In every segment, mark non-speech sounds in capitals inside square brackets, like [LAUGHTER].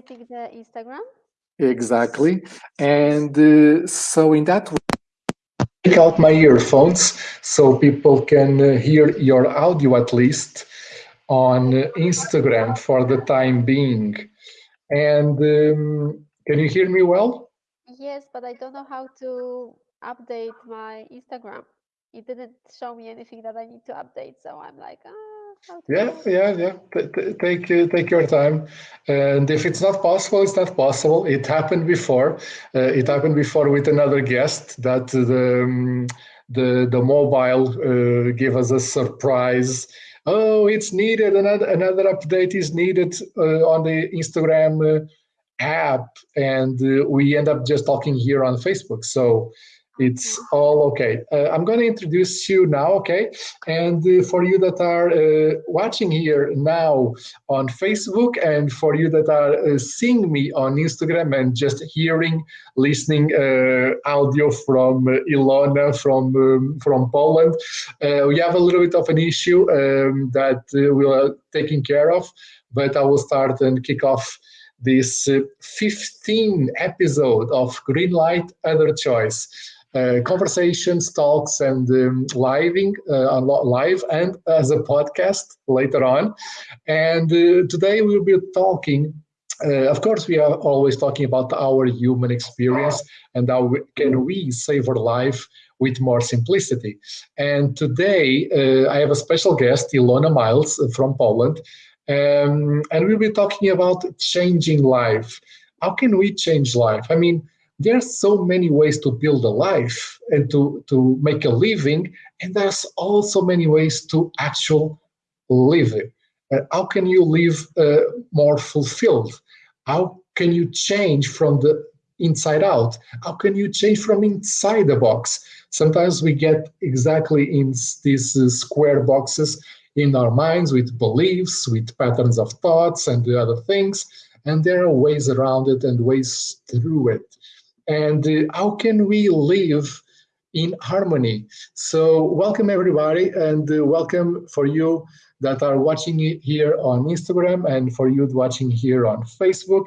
updating the Instagram. Exactly. And uh, so in that way, take out my earphones so people can uh, hear your audio at least on Instagram for the time being. And um, can you hear me well? Yes, but I don't know how to update my Instagram. It didn't show me anything that I need to update, so I'm like, ah. Yeah, yeah, yeah. take uh, take your time, and if it's not possible, it's not possible. It happened before. Uh, it happened before with another guest that the um, the the mobile uh, gave us a surprise oh, it's needed, another, another update is needed uh, on the Instagram uh, app. And uh, we end up just talking here on Facebook. So it's all okay. Uh, I'm going to introduce you now, okay? And uh, for you that are uh, watching here now on Facebook and for you that are uh, seeing me on Instagram and just hearing, listening uh, audio from uh, Ilona from, um, from Poland, we have a little bit of an issue um, that we are taking care of, but I will start and kick off this 15 episode of Green Light Other Choice conversations, talks, and um, living uh, live and as a podcast later on. And uh, today we'll be talking. Uh, of course, we are always talking about our human experience and how we, can we save our life with more simplicity. And today uh, I have a special guest, Ilona Miles from Poland, um, and we'll be talking about changing life. How can we change life? I mean, there's so many ways to build a life and to, to make a living, and there's also many ways to actually live it. Uh, how can you live uh, more fulfilled? How can you change from the inside out? How can you change from inside the box? Sometimes we get exactly in these uh, square boxes in our minds with beliefs, with patterns of thoughts and the other things, and there are ways around it and ways through it and uh, how can we live in harmony. So welcome everybody and uh, welcome for you that are watching here on Instagram and for you watching here on Facebook.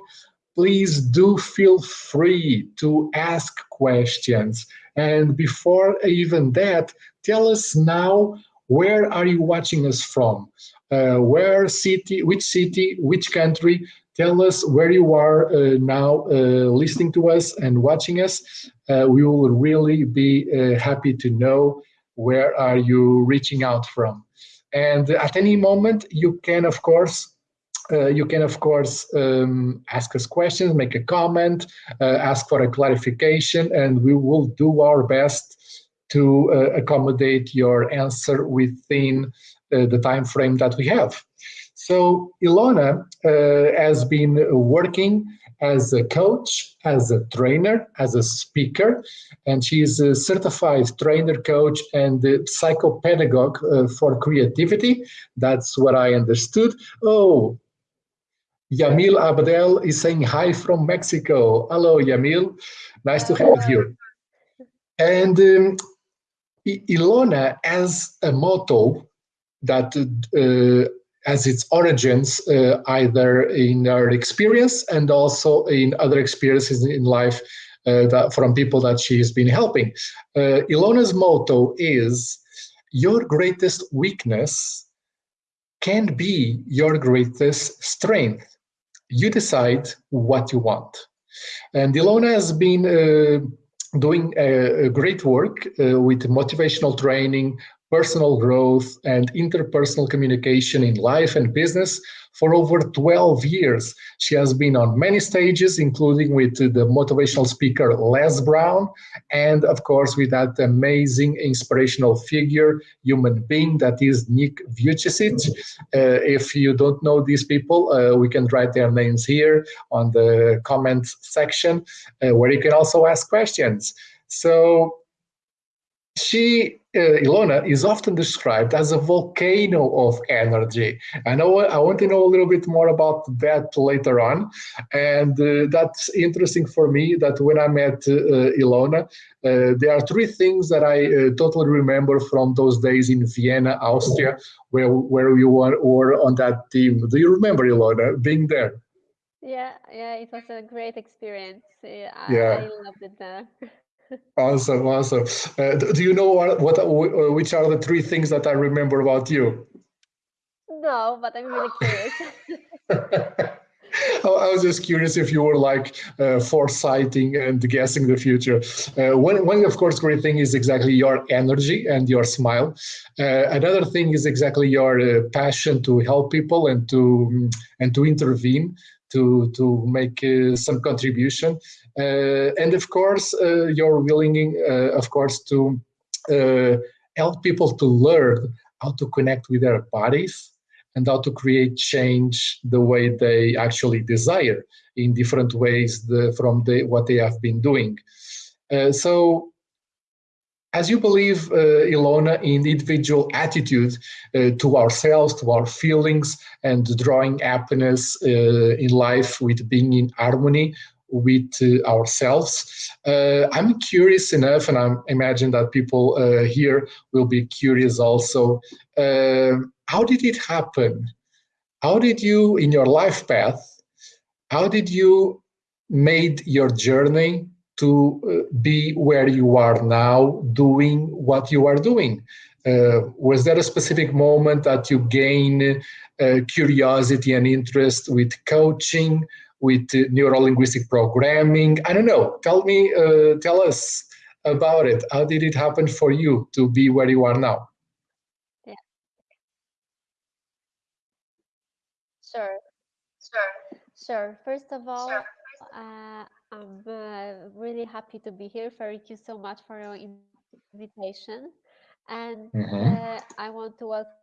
Please do feel free to ask questions. And before even that, tell us now, where are you watching us from? Uh, where city, which city, which country, tell us where you are uh, now uh, listening to us and watching us. Uh, we will really be uh, happy to know where are you reaching out from. And at any moment, you can, of course, uh, you can, of course, um, ask us questions, make a comment, uh, ask for a clarification, and we will do our best to accommodate your answer within the time frame that we have. So Ilona uh, has been working as a coach, as a trainer, as a speaker, and she is a certified trainer, coach, and psychopedagogue uh, for creativity. That's what I understood. Oh, Yamil Abdel is saying hi from Mexico. Hello, Yamil. Nice to have you. And um, Ilona has a motto that uh, as its origins uh, either in our experience and also in other experiences in life uh, that, from people that she has been helping. Uh, Ilona's motto is, your greatest weakness can be your greatest strength. You decide what you want. And Ilona has been uh, doing a, a, great work uh, with motivational training, personal growth and interpersonal communication in life and business for over 12 years. She has been on many stages, including with the motivational speaker Les Brown, and of course with that amazing inspirational figure, human being that is Nick Vujicic. Uh, if you don't know these people, uh, we can write their names here on the comments section, uh, where you can also ask questions. So she Ilona is often described as a volcano of energy. I know I want to know a little bit more about that later on, and uh, that's interesting for me. That when I met uh, Ilona, uh, there are three things that I uh, totally remember from those days in Vienna, Austria, where where we were, were on that team. Do you remember Ilona being there? Yeah, yeah, it was a great experience. Yeah, I, Yeah, I loved it there. [LAUGHS] awesome, awesome. Uh, do you know what, what uh, which are the three things that I remember about you? No, but I'm really curious. [LAUGHS] I was just curious if you were like uh, foresighting and guessing the future. Uh, one, one, of course, great thing is exactly your energy and your smile. Uh, another thing is exactly your uh, passion to help people and to and to intervene to to make uh, some contribution. Uh, and of course, you're willing, of course, to help people to learn how to connect with their bodies and how to create change the way they actually desire in different ways the, from the, what they have been doing. Uh, so as you believe, uh, Ilona, in individual attitude uh, to ourselves, to our feelings, and drawing happiness uh, in life with being in harmony with uh, ourselves. Uh, I'm curious enough, and I imagine that people uh, here will be curious also. How did it happen? How did you, in your life path, how did you made your journey to be where you are now doing what you are doing? Uh, was there a specific moment that you gain uh, curiosity and interest with coaching, with uh, neuro-linguistic programming? I don't know. Tell me, uh, tell us about it. How did it happen for you to be where you are now? Yeah. Sure. Sure. Sure. First of all, uh, I'm uh, really happy to be here. Thank you so much for your invitation. And Mhm. uh, I want to welcome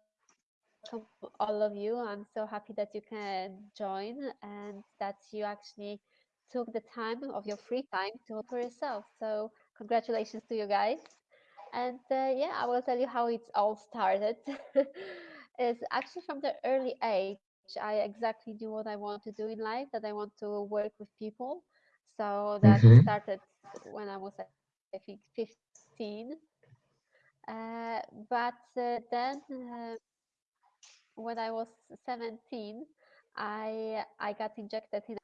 all of you. I'm so happy that you can join and that you actually took the time of your free time to work for yourself. So congratulations to you guys. And uh, yeah, I will tell you how it all started. [LAUGHS] It's actually from the early age. I exactly knew what I want to do in life, that I want to work with people. So that Mhm. started when I was, I think, 15. Uh, but uh, then uh, when I was 17, I I got injected in.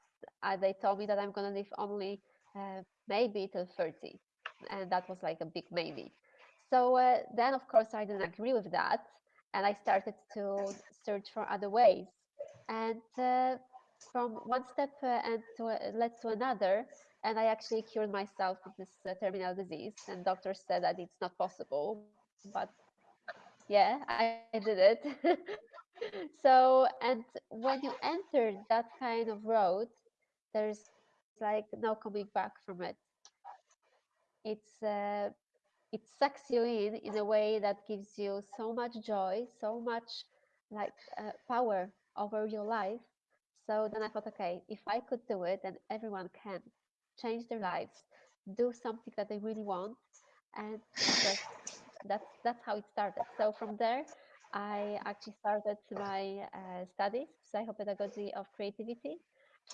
Uh, they told me that I'm gonna live only uh, maybe till 30, and that was like a big maybe. So uh, then, of course, I didn't agree with that, and I started to search for other ways. And uh, from one step uh, and to, uh, led to another, and I actually cured myself with this terminal disease. And doctors said that it's not possible, but yeah, I did it. [LAUGHS] so, and when you enter that kind of road, there's like no coming back from it. It's uh, it sucks you in in a way that gives you so much joy, so much like uh, power over your life. So then I thought, okay, if I could do it, then everyone can change their lives, do something that they really want, and that's that's how it started. So from there, I actually started my uh, studies, psychopedagogy of creativity,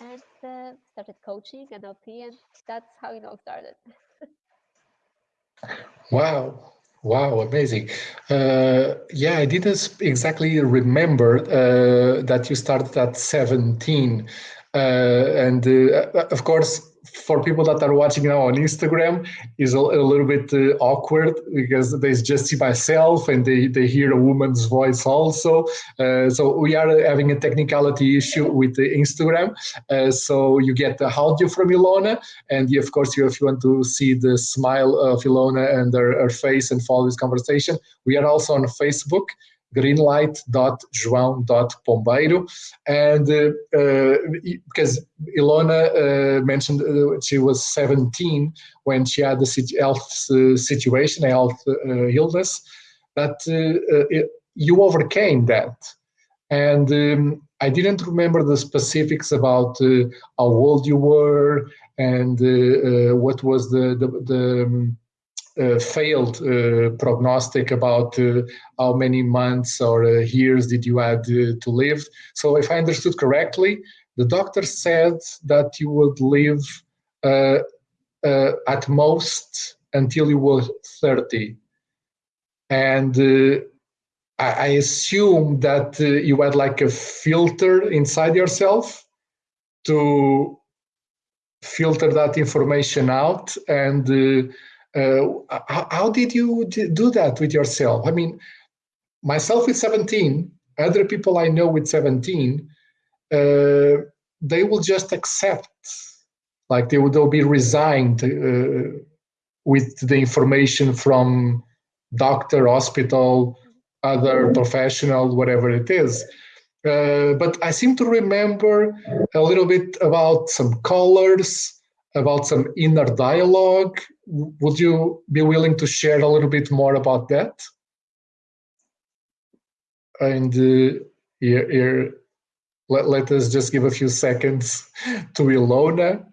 and uh, started coaching NLP, and that's how it all started. Wow. Wow, amazing. Uh, yeah, I didn't exactly remember uh, that you started at 17. Uh, and uh, of course, for people that are watching now on Instagram is a, a little bit uh, awkward because they just see myself and they, they hear a woman's voice also. Uh, so we are having a technicality issue with the Instagram. Uh, so you get the audio from Ilona, and of course, if you want to see the smile of Ilona and her, her face and follow this conversation, we are also on Facebook greenlight.joão.pombeiro. And uh, uh, because Ilona uh, mentioned uh, she was 17 when she had the health uh, situation, health uh, illness, but you overcame that. And um, I didn't remember the specifics about how old you were and what was the, the, the um, uh, failed uh, prognostic about uh, how many months or years did you had to live. So if I understood correctly, the doctor said that you would live at most until you were 30. And I assume that you had like a filter inside yourself to filter that information out and uh, uh, how, how, did you do that with yourself i mean myself with 17 other people i know with 17 uh, they will just accept like they will be resigned uh, with the information from doctor hospital other professional whatever it is uh, but I seem to remember a little bit about some colors, about some inner dialogue. Would you be willing to share a little bit more about that? And uh, here, here let, let us just give a few seconds [LAUGHS] to Ilona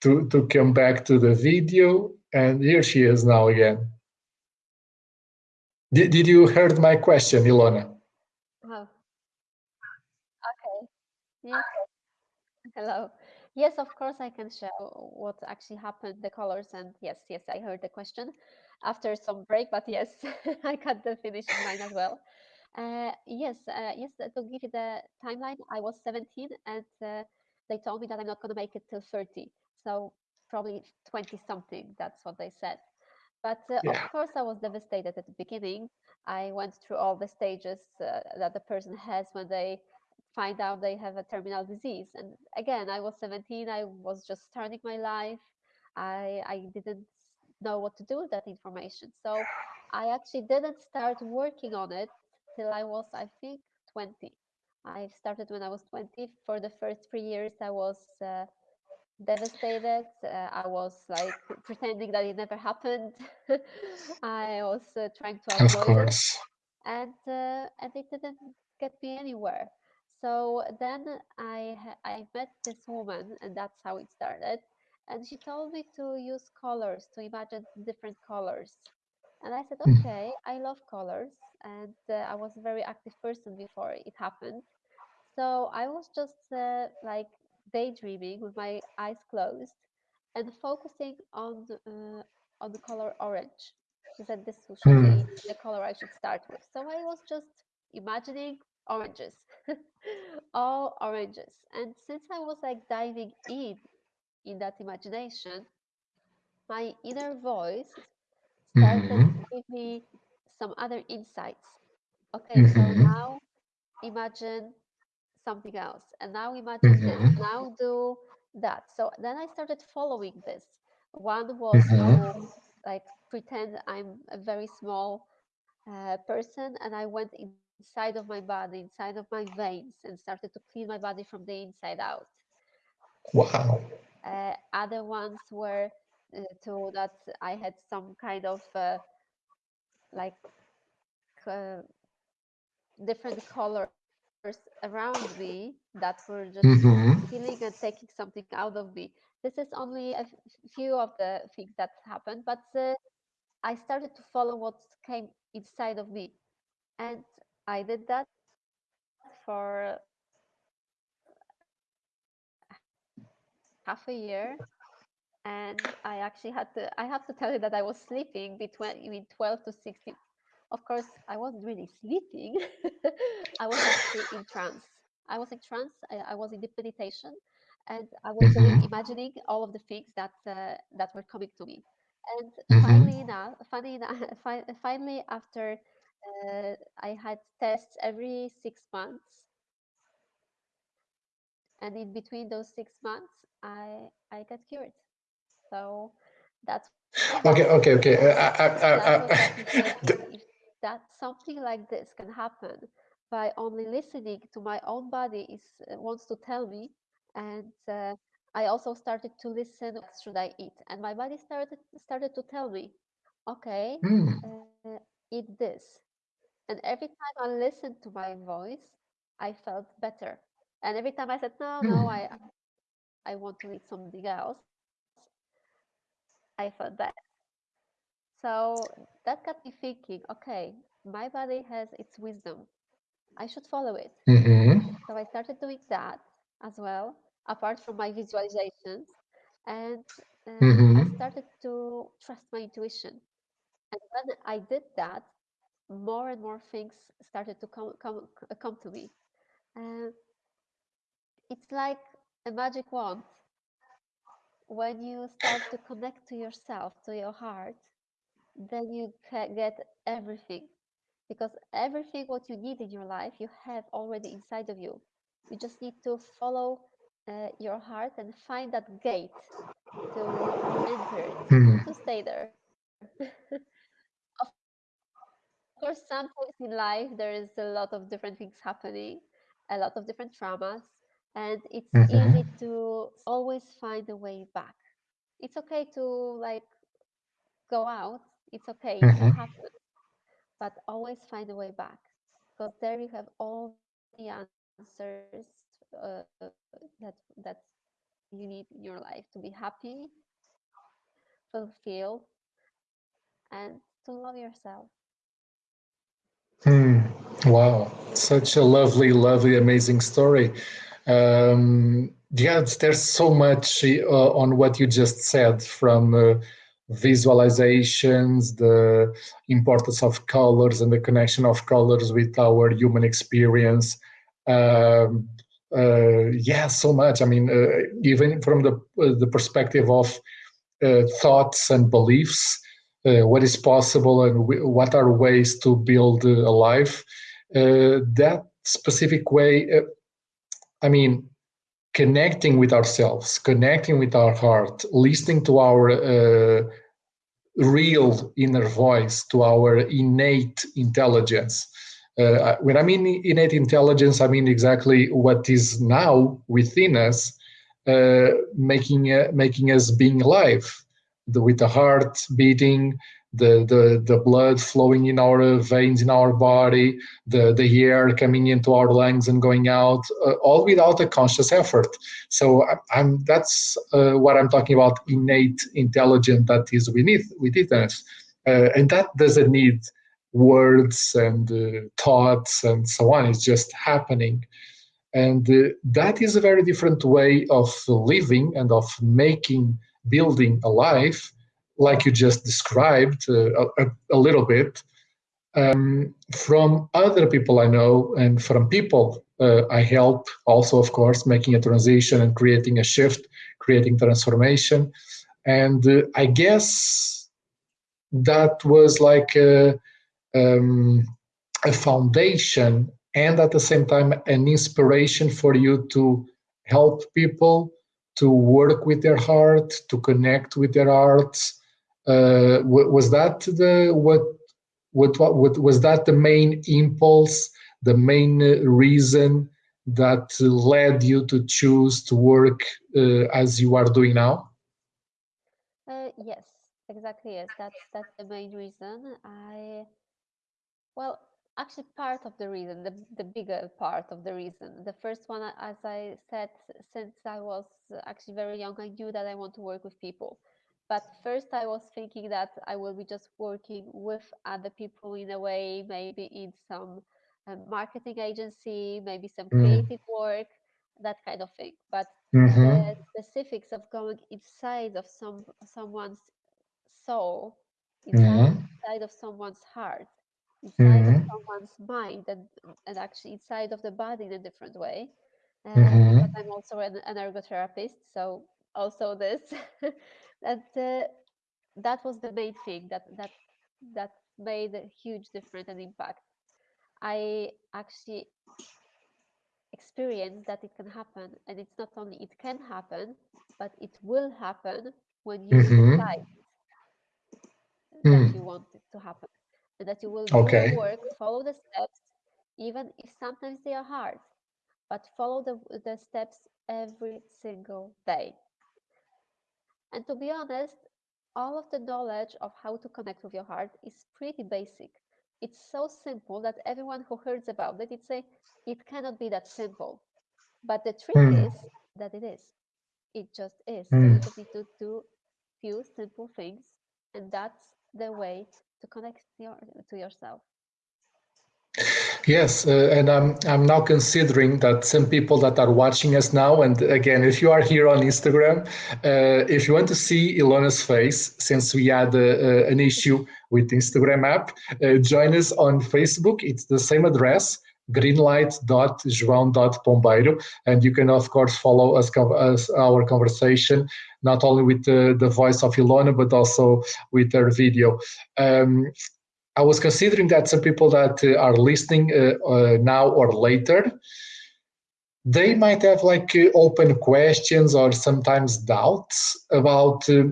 to, to come back to the video. And here she is now again. Did, did you heard my question, Ilona? Yes. Hello. Yes, of course, I can share what actually happened, the colors, and yes, yes, I heard the question after some break, but yes, [LAUGHS] I got the finishing line as well. Uh, yes, uh, yes, to give you the timeline, I was 17 and uh, they told me that I'm not going to make it till 30. So probably 20 something, that's what they said. But uh, yeah. of course, I was devastated at the beginning. I went through all the stages uh, that the person has when they find out they have a terminal disease. And again, I was 17, I was just starting my life. I, I didn't know what to do with that information. So I actually didn't start working on it till I was, I think, 20. I started when I was 20. For the first three years, I was uh, devastated. Uh, I was like [LAUGHS] pretending that it never happened. [LAUGHS] I was uh, trying to avoid it, and uh, and it didn't get me anywhere. So then I I met this woman, and that's how it started. And she told me to use colors to imagine different colors. And I said, [LAUGHS] okay, I love colors, and uh, I was a very active person before it happened. So I was just uh, like daydreaming with my eyes closed and focusing on uh, on the color orange. She said this should be hmm. the color I should start with. So I was just imagining oranges, [LAUGHS] all oranges. And since I was like diving in in that imagination, my inner voice started mm-hmm. to give me some other insights. Okay, mm-hmm. so now imagine something else, and now imagine mm-hmm. this, now do that. So then I started following this. One was mm-hmm. like pretend I'm a very small uh, person, and I went in inside of my body, inside of my veins, and started to clean my body from the inside out. Wow. Uh, other ones were uh, to that I had some kind of uh, like uh, different colors around me that were just mm-hmm. healing and taking something out of me. This is only a few of the things that happened, but uh, I started to follow what came inside of me. And I did that for half a year and I actually had to I have to tell you that I was sleeping between 12 to 16 of course I wasn't really sleeping. [LAUGHS] I was actually in trance. I was in trance. I, I was in deep meditation and I was mm-hmm. [LAUGHS] imagining all of the things that uh, that were coming to me. And mm-hmm. finally funny enough finally [LAUGHS] after uh, I had tests every six months. And in between those six months, I I got cured. So that's okay. Okay. Okay. Uh, uh, [LAUGHS] if that something like this can happen by only listening to my own body is wants to tell me, and uh, I also started to listen. What should I eat? And my body started started to tell me, okay, mm. eat this and every time I listened to my voice, I felt better. And every time I said, no, no, hmm. I, I want to eat something else, I felt better. So that got me thinking, okay, my body has its wisdom. I should follow it. Mm-hmm. So I started doing that as well, apart from my visualizations. And uh, mm-hmm. I started to trust my intuition. And when I did that, more and more things started to come come come to me. and it's like a magic wand. When you start to connect to yourself, to your heart, then you get everything. Because everything what you need in your life, you have already inside of you. You just need to follow uh, your heart and find that gate to enter mm. to stay there. [LAUGHS] of course, sometimes in life there is a lot of different things happening, a lot of different traumas, and it's mm-hmm. easy to always find a way back. It's okay to like go out. It's okay. Mm-hmm. It can happen, but always find a way back because there you have all the answers uh, that that you need in your life to be happy, fulfilled, and to love yourself. Hmm. Wow, such a lovely, lovely, amazing story. Um, yeah, there's so much uh, on what you just said from uh, visualizations, the importance of colors and the connection of colors with our human experience. Um, uh, yeah, so much. I mean, uh, even from the uh, the perspective of uh, thoughts and beliefs, what is possible and what are ways to build a life. that specific way, I mean, connecting with ourselves, connecting with our heart, listening to our real inner voice, to our innate intelligence uh, when I mean innate intelligence, I mean exactly what is now within us, uh, making uh, making us being alive, the, with the heart beating, the, the the blood flowing in our veins in our body, the the air coming into our lungs and going out, uh, all without a conscious effort. So I'm that's uh, what I'm talking about innate intelligence that is within within us, uh, and that doesn't need words and uh, thoughts and so on. It's just happening. And uh, that is a very different way of living and of making, building a life, like you just described uh, a, a, little bit, um, from other people I know and from people uh, I help, also, of course, making a transition and creating a shift, creating transformation. And uh, I guess that was like a, um, a foundation and at the same time an inspiration for you to help people to work with their heart to connect with their arts uh, was that the what, what what was that the main impulse the main reason that led you to choose to work uh, as you are doing now? Uh, yes exactly yes. That's that's the main reason. I well, actually, part of the reason, the, the bigger part of the reason. The first one, as I said, since I was actually very young, I knew that I want to work with people. But first, I was thinking that I will be just working with other people in a way, maybe in some um, marketing agency, maybe some mm. creative work, that kind of thing. But mm-hmm. the specifics of going inside of some someone's soul, inside, mm-hmm. inside of someone's heart, inside mm-hmm. of someone's mind and, and actually inside of the body in a different way. Uh, mm-hmm. But I'm also an, an, ergotherapist, so also this [LAUGHS] that uh, that was the main thing that that that made a huge difference and impact. I actually experienced that it can happen, and it's not only it can happen, but it will happen when you mm-hmm. decide that mm. you want it to happen and that you will do okay. the work, follow the steps, even if sometimes they are hard, but follow the, the steps every single day. And to be honest, all of the knowledge of how to connect with your heart is pretty basic. It's so simple that everyone who hears about it, it's a, it cannot be that simple. But the trick mm. is that it is. It just is. Mm. So you just need to do few simple things, and that's the way to connect your, to yourself. Yes, uh, and I'm I'm now considering that some people that are watching us now, and again, if you are here on Instagram, uh, if you want to see Ilona's face, since we had uh, uh an issue with the Instagram app, uh, join us on Facebook. It's the same address, greenlight.joão.pombeiro. And you can, of course, follow us, us our conversation, not only with the, the voice of Ilona, but also with her video. Um, I was considering that some people that uh, are listening uh, uh, now or later, they might have like uh, open questions or sometimes doubts about uh,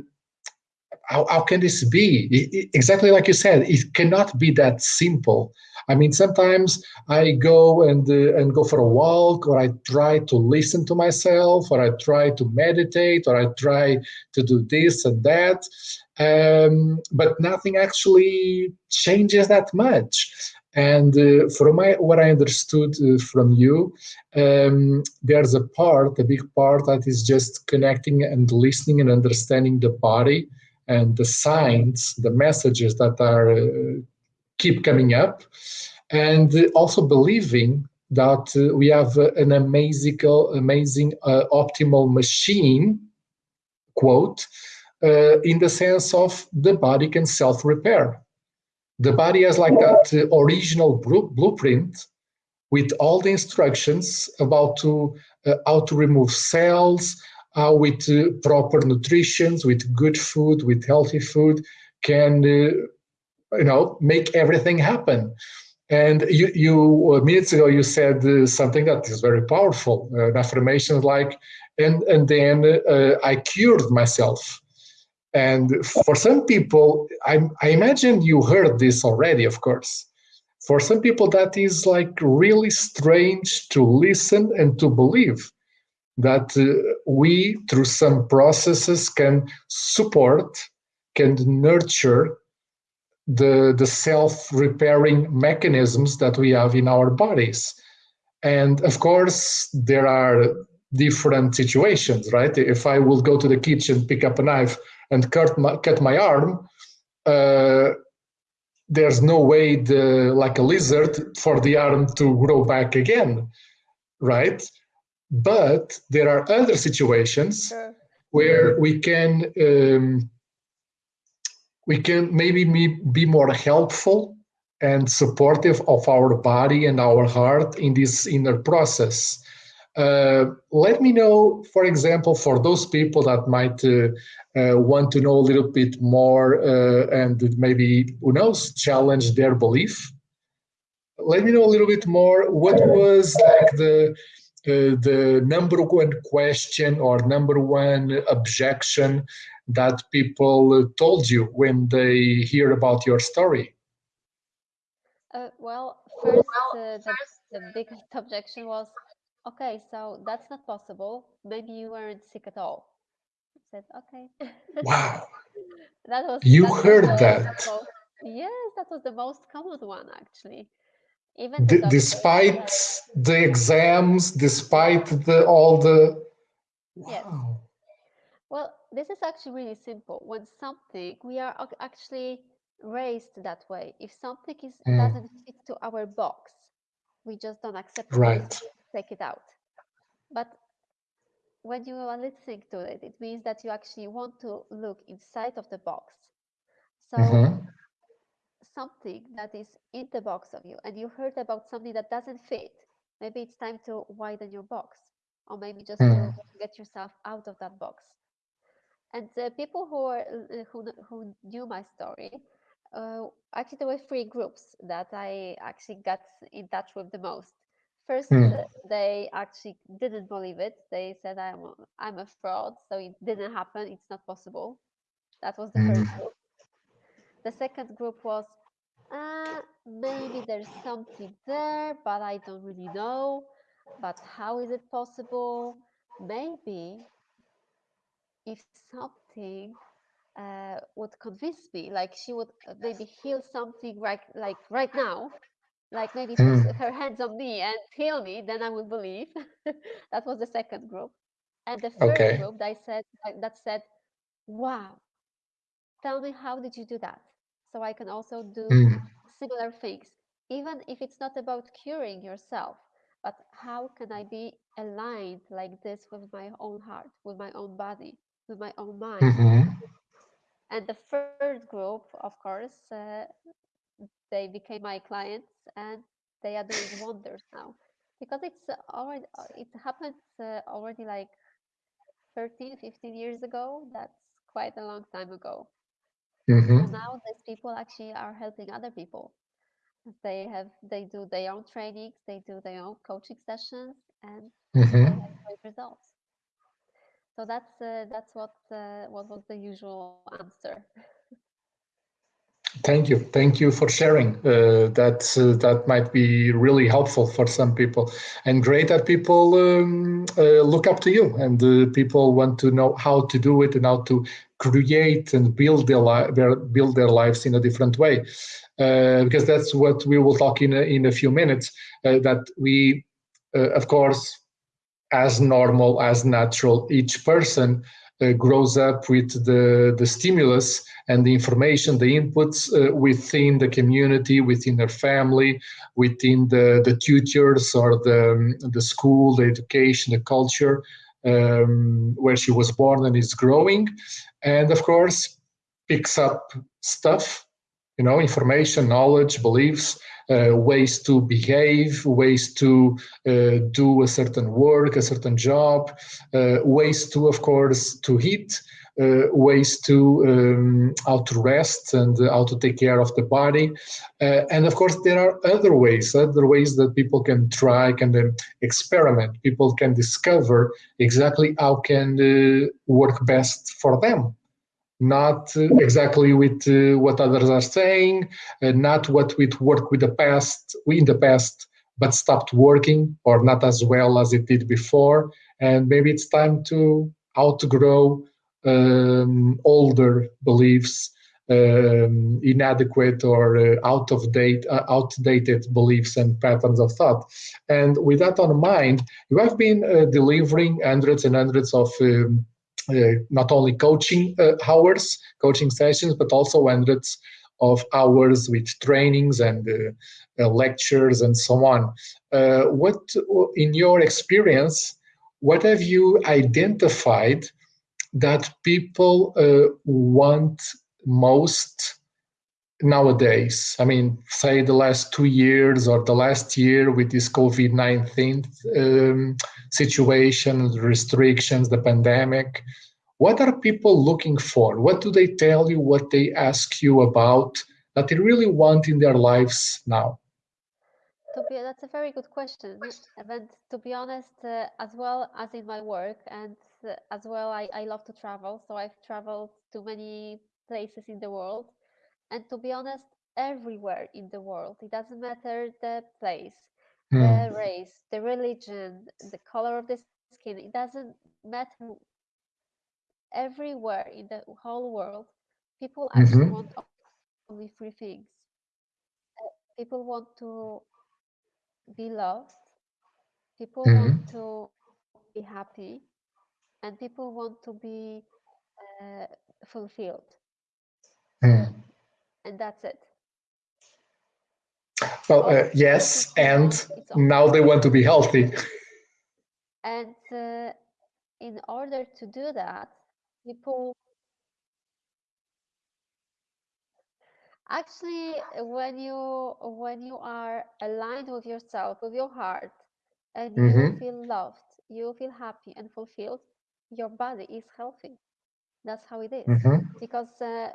how, how can this be? It, exactly like you said, it cannot be that simple. I mean, sometimes I go and uh, and go for a walk, or I try to listen to myself, or I try to meditate, or I try to do this and that, um, but nothing actually changes that much. And uh, from my, what I understood uh, from you, um, there's a part, a big part that is just connecting and listening and understanding the body and the signs, the messages that are uh, keep coming up, and also believing that uh, we have an amazing, amazing uh, optimal machine, quote, uh, in the sense of the body can self-repair. The body has like that uh, original blueprint with all the instructions about to uh, how to remove cells, how with uh, proper nutrition, with good food, with healthy food, can uh, you know make everything happen. And you, you uh, minutes ago you said uh, something that is very powerful, uh, an affirmation like, and and then uh, I cured myself. And for some people, I, I imagine you heard this already, of course. For some people, that is like really strange to listen and to believe that uh, we, through some processes, can support, can nurture the, the self-repairing mechanisms that we have in our bodies. And of course, there are different situations, right? If I will go to the kitchen, pick up a knife and cut my, cut my arm, uh, there's no way, the, like a lizard, for the arm to grow back again, right? But there are other situations sure. where we can um, we can maybe be more helpful and supportive of our body and our heart in this inner process. Uh, let me know, for example, for those people that might uh, uh, want to know a little bit more uh, and maybe, who knows, challenge their belief. Let me know a little bit more. What was like the the number one question or number one objection that people told you when they hear about your story? Uh, well, first, uh, the, the biggest objection was, okay, so that's not possible. Maybe you weren't sick at all. I said, okay. Wow. [LAUGHS] that was. You that heard was that. Most, yes, that was the most common one actually even despite the exams, despite the all the wow. Yes. Well, this is actually really simple. When something we are actually raised that way. If something is mm. doesn't fit to our box, we just don't accept it. Right. Take it out. But when you are listening to it, it means that you actually want to look inside of the box. So mm -hmm something that is in the box of you and you heard about something that doesn't fit, maybe it's time to widen your box or maybe just mm. hmm. get yourself out of that box. And the people who are uh, who, who knew my story, uh, actually there were three groups that I actually got in touch with the most. First, mm. uh, they actually didn't believe it. They said I'm I'm a fraud, so it didn't happen. It's not possible. That was the mm. first group. The second group was uh, maybe there's something there, but I don't really know. But how is it possible? Maybe if something uh, would convince me, like she would maybe heal something right, like right now, like maybe mm. put her hands on me and heal me, then I would believe. [LAUGHS] that was the second group, and the third okay. group that said that said, "Wow, tell me how did you do that?" So I can also do mm. similar things, even if it's not about curing yourself, but how can I be aligned like this with my own heart, with my own body, with my own mind? Mm-hmm. And the third group, of course, uh, they became my clients and they are doing wonders now because it's already it happened already like 13 15 years ago that's quite a long time ago Mm-hmm. so now these people actually are helping other people they have they do their own trainings they do their own coaching sessions and Mm-hmm. they have great results so that's uh, that's what uh, what was the usual answer Thank you. Thank you for sharing. Uh, that uh, that might be really helpful for some people, and great that people um, uh, look up to you, and uh, people want to know how to do it and how to create and build their, their build their lives in a different way. Uh, because that's what we will talk in a, in a few minutes. Uh, that we, of course, as normal as natural, each person grows up with the the stimulus and the information, the inputs uh, within the community, within their family, within the, the tutors or the, um, the school, the education, the culture um, where she was born and is growing. And of course, picks up stuff, you know, information, knowledge, beliefs, uh, ways to behave, ways to uh, do a certain work, a certain job, uh, ways to, of course, to eat, uh, ways to um, how to rest and how to take care of the body. Uh, and of course there are other ways other ways that people can try can um, experiment. People can discover exactly how can uh, work best for them not exactly with uh, what others are saying uh, not what would work with the past in the past but stopped working or not as well as it did before and maybe it's time to outgrow um, older beliefs, um, inadequate or uh, out of date, uh, outdated beliefs and patterns of thought. And with that on mind, you have been uh, delivering hundreds and hundreds of um, not only coaching uh, hours, coaching sessions, but also hundreds of hours with trainings and uh, lectures and so on. what, in your experience, what have you identified that people uh, want most nowadays? I mean, say the last two years or the last year with this COVID 19 um, situation, the restrictions, the pandemic. What are people looking for? What do they tell you? What they ask you about that they really want in their lives now? That's a very good question. And to be honest, uh, as well as in my work, and uh, as well, I, I love to travel. So I've traveled to many places in the world. And to be honest, everywhere in the world, it doesn't matter the place, mm. the race, the religion, the color of the skin, it doesn't matter. Everywhere in the whole world, people actually mm-hmm. want only three things. Uh, people want to be loved people mm-hmm. want to be happy and people want to be uh, fulfilled. And that's it well uh, yes and now they want to be healthy and uh, in order to do that people actually when you when you are aligned with yourself with your heart and mm-hmm. you feel loved you feel happy and fulfilled your body is healthy that's how it is. Mm-hmm. because uh,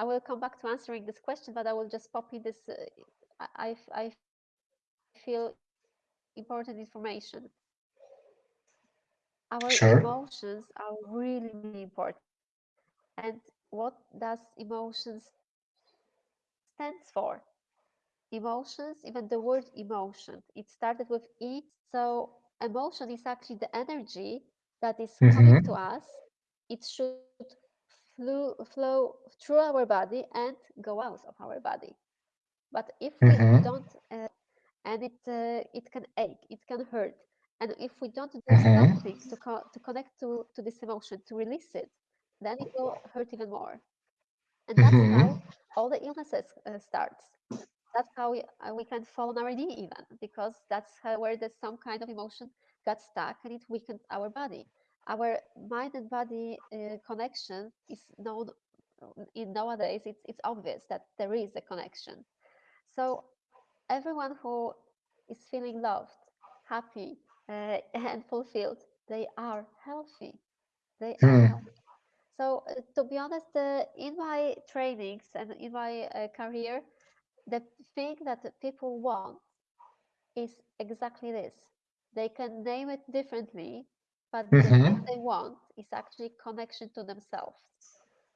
i will come back to answering this question but i will just pop in this uh, i i feel important information our sure. emotions are really really important and what does emotions stands for. Emotions, even the word emotion, it started with E. So emotion is actually the energy that is mm-hmm. coming to us. It should flow, flow through our body and go out of our body. But if mm-hmm. we don't, uh, and it uh, it can ache, it can hurt, and if we don't do mm-hmm. something to co- to connect to to this emotion, to release it, then it will hurt even more. And that's how all the illnesses uh, starts that's how we, uh, we can fall on our knee even because that's how, where there's some kind of emotion got stuck and it weakened our body our mind and body uh, connection is known in nowadays it's, it's obvious that there is a connection so everyone who is feeling loved, happy, uh, [LAUGHS] and fulfilled, they are healthy. They are Hmm. So, uh, to be honest, uh, in my trainings and in my uh, career, the thing that people want is exactly this. They can name it differently, but the thing Mhm. they want is actually connection to themselves.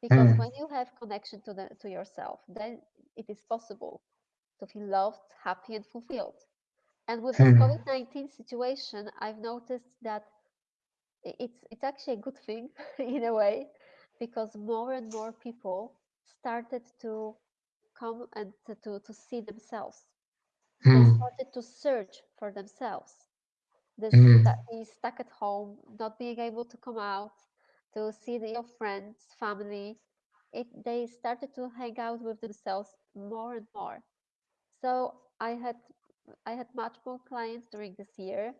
Because Hmm. when you have connection to the to yourself, then it is possible to feel loved, happy, and fulfilled. And with this Hmm. COVID nineteen situation, I've noticed that it's it's actually a good thing [LAUGHS] in a way, because more and more people started to come and to, to, to see themselves. They Hmm. started to search for themselves. This Hmm. stu- being stuck at home, not being able to come out, to see the, your friends, family. It they started to hang out with themselves more and more. So I had I had much more clients during this year,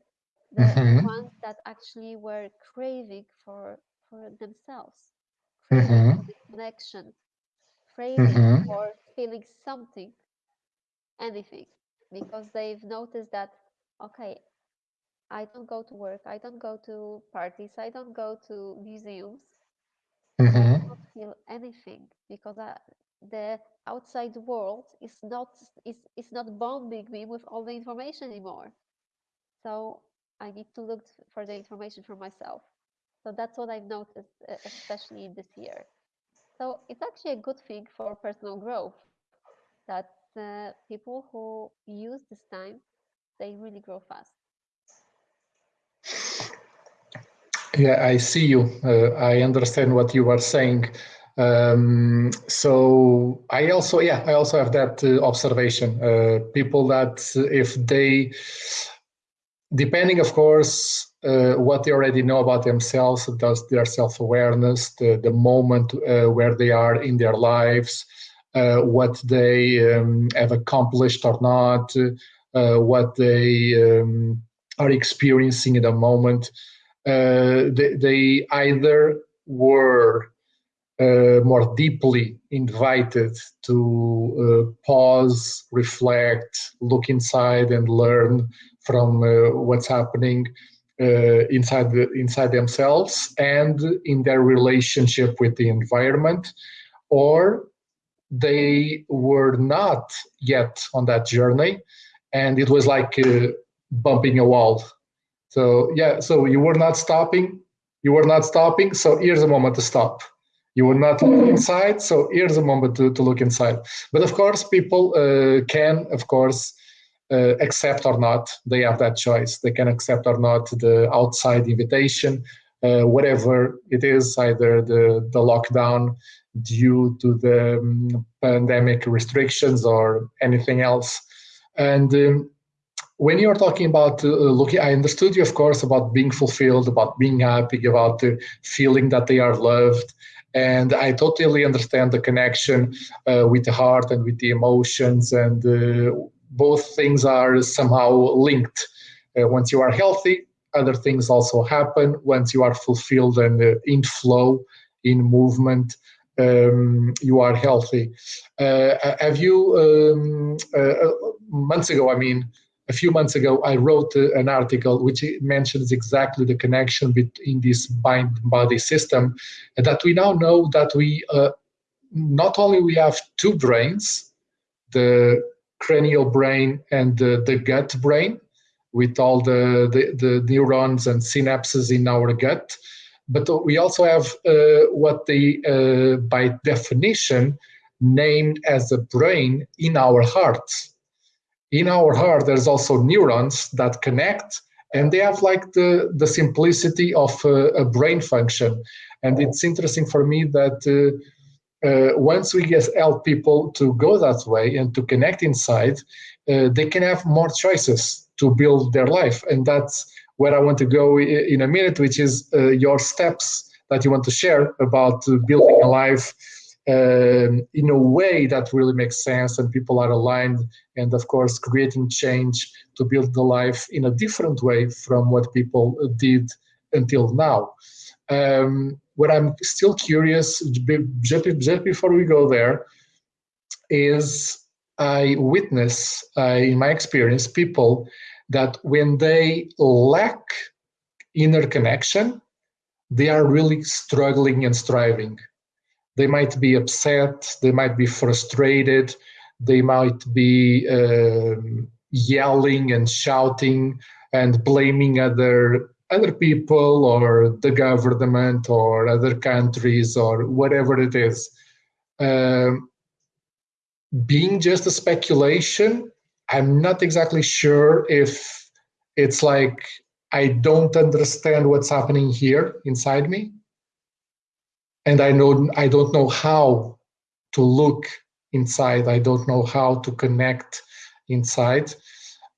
the the Mhm. ones that actually were craving for for themselves, craving Mhm. for this connection, craving Mhm. for feeling something, anything, because they've noticed that okay, I don't go to work, I don't go to parties, I don't go to museums, and I don't feel anything because I, the outside world is not is, is not bombing me with all the information anymore. So I need to look for the information for myself. So that's what I've noticed, uh, especially this year. So it's actually a good thing for personal growth that uh, people who use this time they really grow fast. Yeah, I see you. Uh, I understand what you are saying. Um, so I also, yeah, I also have that uh, observation. Uh, people that if they, depending, of course, uh, what they already know about themselves, does their self-awareness, the, the moment uh, where they are in their lives, uh, what they um, have accomplished or not, what they um, are experiencing in the moment they, they either were uh, more deeply invited to uh, pause, reflect, look inside, and learn from uh, what's happening uh, inside the, inside themselves and in their relationship with the environment, or they were not yet on that journey, and it was like uh, bumping a wall so yeah, so you were not stopping. You were not stopping. So here's a moment to stop. You were not looking inside. So here's a moment to, to look inside. But of course, people uh, can, of course, uh, accept or not. They have that choice. They can accept or not the outside invitation, uh, whatever it is, either the, the lockdown due to the um, pandemic restrictions or anything else. And um, when you're talking about uh, looking, I understood you, of course, about being fulfilled, about being happy, about the feeling that they are loved. And I totally understand the connection uh, with the heart and with the emotions, and uh, both things are somehow linked. Uh, once you are healthy, other things also happen. Once you are fulfilled and uh, in flow, in movement, um, you are healthy. Uh, have you, um, uh, months ago, I mean, a few months ago, I wrote uh, an article which mentions exactly the connection between this mind body system, and that we now know that we uh, not only we have two brains, the cranial brain and the, the gut brain, with all the, the, the neurons and synapses in our gut, but we also have uh, what they, uh, by definition, named as a brain in our heart in our heart there's also neurons that connect and they have like the the simplicity of a brain function. And it's interesting for me that uh, uh, once we get help people to go that way and to connect inside uh, they can have more choices to build their life. And that's where i want to go in a minute which is uh, your steps that you want to share about uh, building a life um, in a way that really makes sense and people are aligned and of course creating change to build the life in a different way from what people did until now um, what i'm still curious just, before we go there is I witness, uh, in my experience, people that when they lack inner connection, they are really struggling and striving. They might be upset, they might be frustrated, they might be um, yelling and shouting and blaming other other people or the government or other countries or whatever it is. Um, being just a speculation, I'm not exactly sure if it's like I don't understand what's happening here inside me. And I know I don't know how to look inside. I don't know how to connect inside.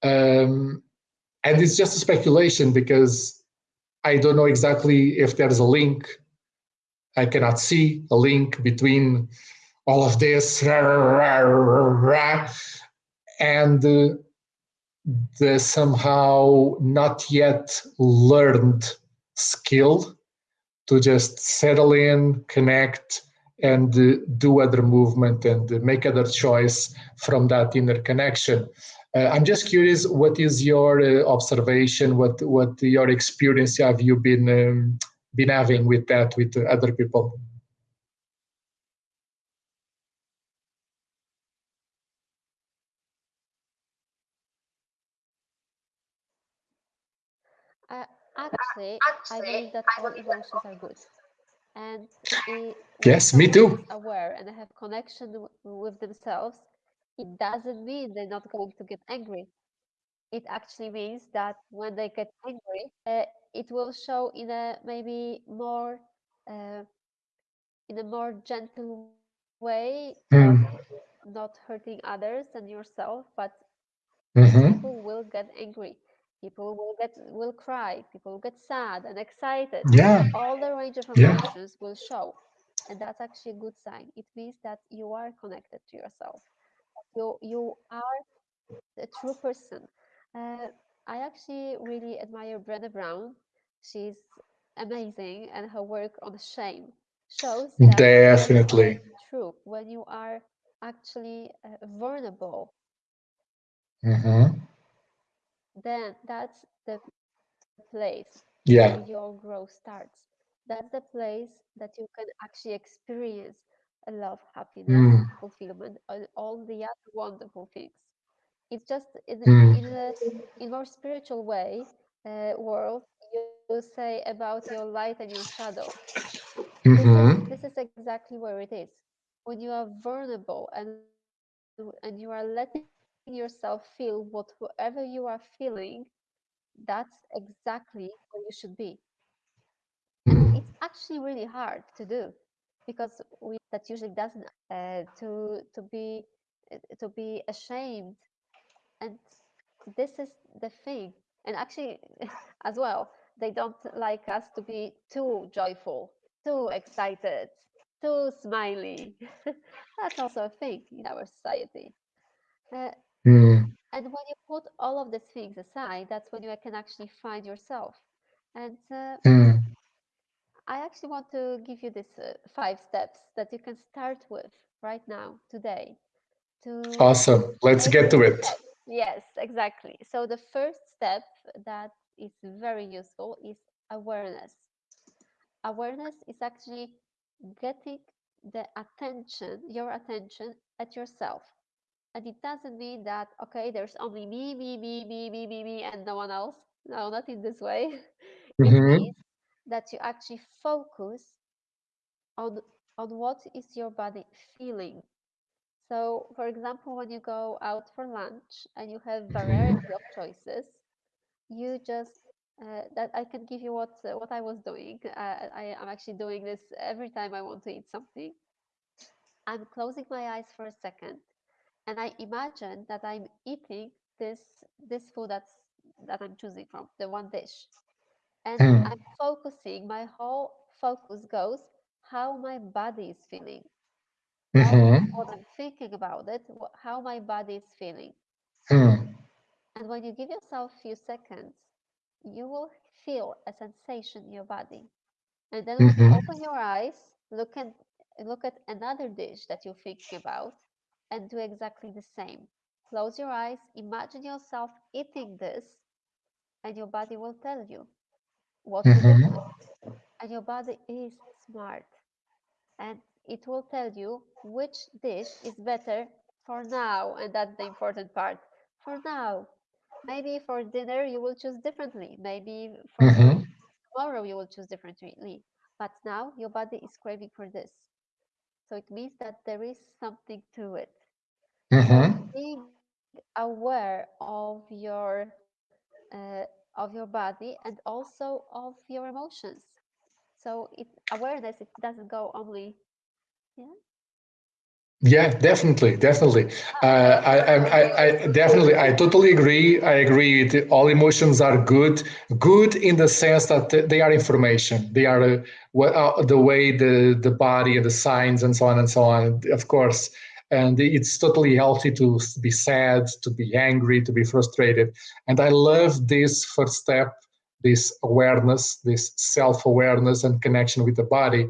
Um, and it's just a speculation because I don't know exactly if there's a link. I cannot see a link between all of this and the somehow not yet learned skill to just settle in, connect, and do other movement and make other choice from that inner connection. Uh, I'm just curious, what is your uh, observation? What what your experience have you been um, been having with that with other people? Uh, actually, I believe that all emotions are good. And it, yes, me too. Aware and have connection with themselves, it doesn't mean they're not going to get angry. It actually means that when they get angry, uh, it will show in a maybe more uh, in a more gentle way, mm. not, not, hurting others and yourself, but mm-hmm. people will get angry people will get will cry people will get sad and excited. Yeah. All the range of emotions yeah. will show and that's actually a good sign. It means that you are connected to yourself. You you are a true person. Uh, i actually really admire Brené Brown. She's amazing and her work on shame shows that definitely. true when you are actually uh, vulnerable. Mm-hmm then that's the place yeah. where your growth starts. That's the place that you can actually experience a love, happiness, mm. fulfillment, and all the other wonderful things. It's just in, mm. in a in more spiritual way uh, world you say about your light and your shadow. This, is, mm-hmm. this is exactly where it is. When you are vulnerable and and you are letting yourself feel whatever you are feeling, that's exactly where you should be. It's [CLEARS THROAT] actually really hard to do because we that usually doesn't uh, to to be uh, to be ashamed. And this is the thing. And actually [LAUGHS] as well they don't like us to be too joyful too excited too smiley [LAUGHS] that's also a thing in our society. Uh, mm. And when you put all of these things aside, that's when you can actually find yourself. And uh, mm. I actually want to give you these uh, five steps that you can start with right now, today. To awesome. Let's get to it. Yes, exactly. So the first step that is very useful is awareness. Awareness is actually getting the attention, your attention at yourself and it doesn't mean that okay there's only me me me me me me me and no one else no not in this way [LAUGHS] mm-hmm. it means that you actually focus on on what is your body feeling so for example when you go out for lunch and you have mm-hmm. variety mm-hmm. of choices you just uh, that I can give you what uh, what I was doing. Uh, I am actually doing this every time I want to eat something. I'm closing my eyes for a second and I imagine that I'm eating this this food that's that I'm choosing from, the one dish. And mm. I'm focusing, my whole focus goes how my body is feeling. Mm-hmm. what I'm thinking about it, how my body is feeling. Mm. And when you give yourself a few seconds, you will feel a sensation in your body. And then mm-hmm. open your eyes, look at look at another dish that you're thinking about, and do exactly the same. Close your eyes, imagine yourself eating this, and your body will tell you what to do Mhm. with it. And your body is smart, and it will tell you which dish is better for now, and that's the important part. For now, maybe for dinner you will choose differently. Maybe for Mhm. tomorrow you will choose differently. But now your body is craving for this. So it means that there is something to it. Mhm. being aware of your uh, of your body and also of your emotions. So it awareness it doesn't go only yeah Yeah, definitely, definitely. Uh, I, I, I, I definitely, I totally agree. I agree. All emotions are good, good in the sense that they are information. They are uh, what uh, the way the the body and the signs and so on and so on. Of course, and it's totally healthy to be sad, to be angry, to be frustrated. And I love this first step, this awareness, this self awareness and connection with the body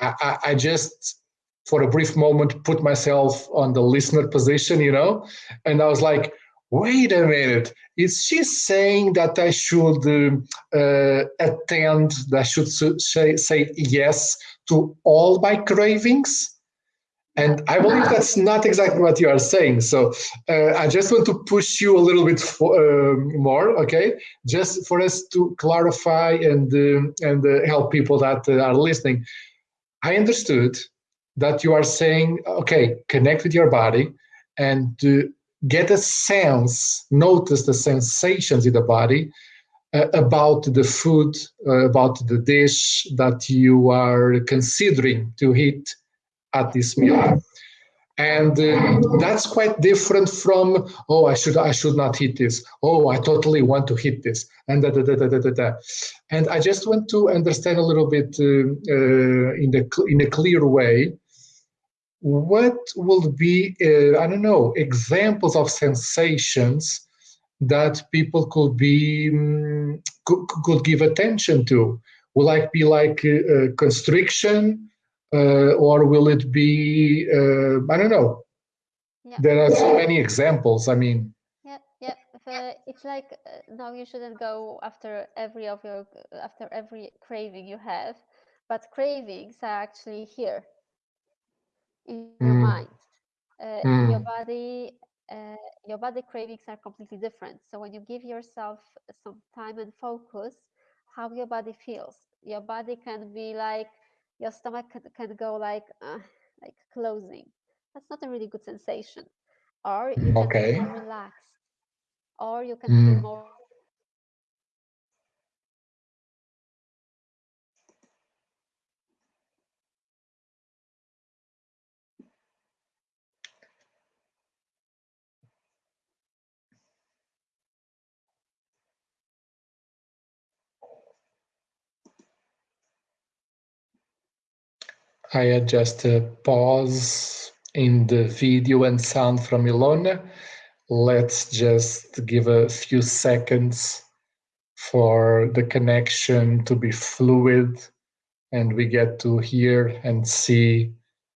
I, I, I just for a brief moment put myself on the listener position, you know, and I was like, wait a minute, is she saying that I should um, uh, attend, that I should say, say yes to all my cravings? And I believe that's not exactly what you are saying. So uh, I just want to push you a little bit for, uh, more, okay? Just for us to clarify and uh, and uh, help people that uh, are listening. I understood that you are saying, okay, connect with your body and uh, get a sense, notice the sensations in the body about the food, about the dish that you are considering to eat at this meal. And uh, that's quite different from oh i should i should not hit this. Oh i totally want to hit this. And da, da, da, da, da, da. and i just want to understand a little bit uh, uh, in the in a clear way what will be uh, i don't know examples of sensations that people could be um, could, could give attention to? Will like be like uh, constriction uh, or will it be uh, i don't know. There are so many examples i mean. Yeah yeah uh, it's like uh, no you shouldn't go after every of your after every craving you have but cravings are actually here in your mm, mind. Uh, your mm, body uh, your body cravings are completely different. So when you give yourself some time and focus how your body feels. Your body can be like your stomach can, can go like uh, like closing. That's not a really good sensation. Or you can feel okay. more relaxed. Or you can feel mm. more i had just a pause in the video and sound from ilona let's just give a few seconds for the connection to be fluid and we get to hear and see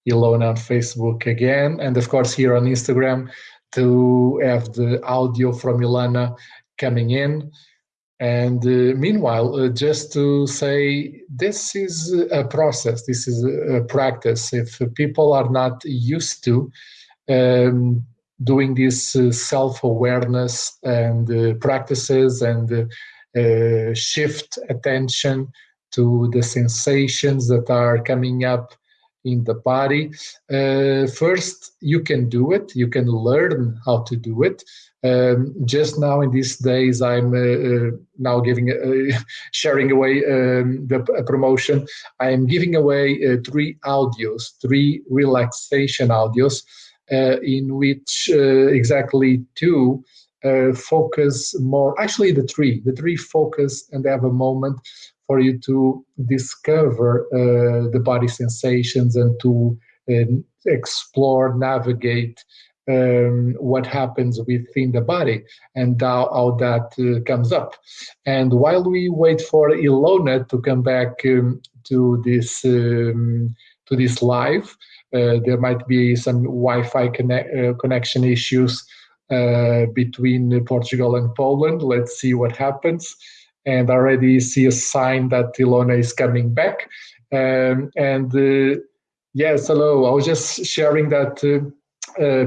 Ilona on Facebook again, and of course here on Instagram to have the audio from Ilona coming in. And uh, meanwhile, uh, just to say, this is a process, this is a practice. If people are not used to um, doing this uh, self awareness and uh, practices and uh, uh, shift attention to the sensations that are coming up in the body. First, you can do it, you can learn how to do it. Um, just now in these days, I'm uh, uh, now giving, uh, [LAUGHS] sharing away um, the promotion. I am giving away three audios, three relaxation audios uh, in which uh, exactly two uh, focus more, actually the three, the three focus and have a moment for you to discover the body sensations and to explore, navigate um, what happens within the body and how, how that uh, comes up. And while we wait for Ilona to come back um, to this um, to this live. Uh, there might be some Wi-Fi connect, uh, connection issues uh, between Portugal and Poland. Let's see what happens. And already see a sign that Ilona is coming back. Um, and uh, yes, hello. I was just sharing that uh,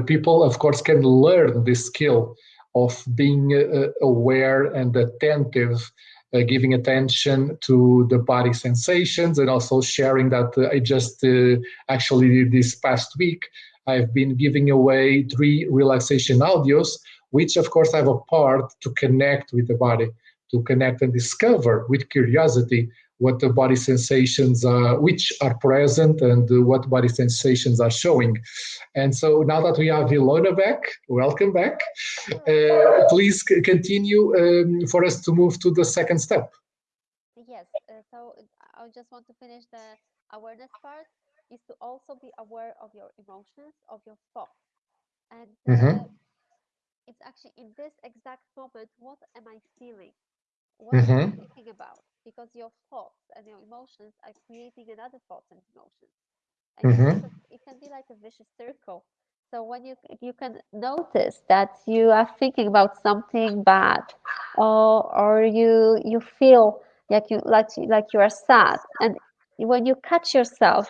people, of course, can learn this skill of being aware and attentive uh, giving attention to the body sensations and also sharing that. Uh, I just uh, actually this past week I've been giving away three relaxation audios which of course have a part to connect with the body to connect and discover with curiosity what the body sensations are, which are present and what body sensations are showing. And so now that we have Ilona back, welcome back. Uh, please continue um, for us to move to the second step. Yes, uh, so I just want to finish the awareness part is to also be aware of your emotions, of your thoughts. And uh, mm -hmm. it's actually in this exact moment, what am I feeling? What mm -hmm. I mm-hmm. thinking about? because your thoughts and your emotions are creating another thoughts and emotions. And mm-hmm. it can be like a vicious circle. So when you you can notice that you are thinking about something bad, or or you you feel like you like like you are sad, and when you catch yourself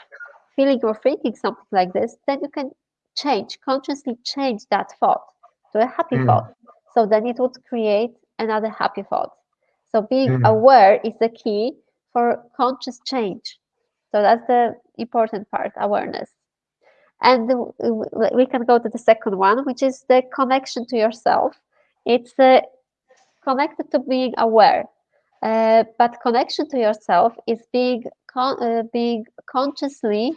feeling or thinking something like this, then you can change consciously change that thought to a happy mm. thought. So then it would create another happy thought. So being mm. aware is the key for conscious change. So that's the important part, awareness. And we can go to the second one, which is the connection to yourself. It's uh, connected to being aware, uh, but connection to yourself is being con uh, being consciously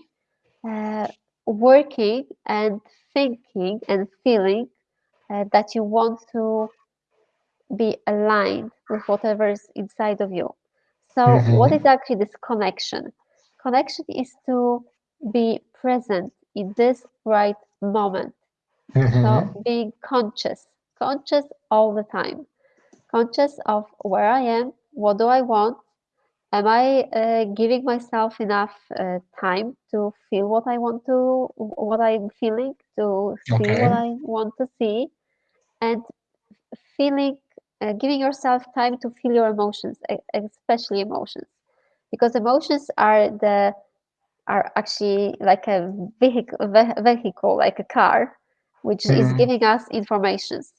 uh, working and thinking and feeling uh, that you want to be aligned with whatever is inside of you. So, mm-hmm. what is actually this connection? Connection is to be present in this right moment. Mm-hmm. So, being conscious, conscious all the time, conscious of where I am, what do I want, am I uh, giving myself enough uh, time to feel what I want to, what I'm feeling, to see okay. what I want to see, and feeling uh, giving yourself time to feel your emotions, especially emotions, because emotions are the are actually like a vehicle, vehicle like a car, which mm. is mm-hmm. giving us informations.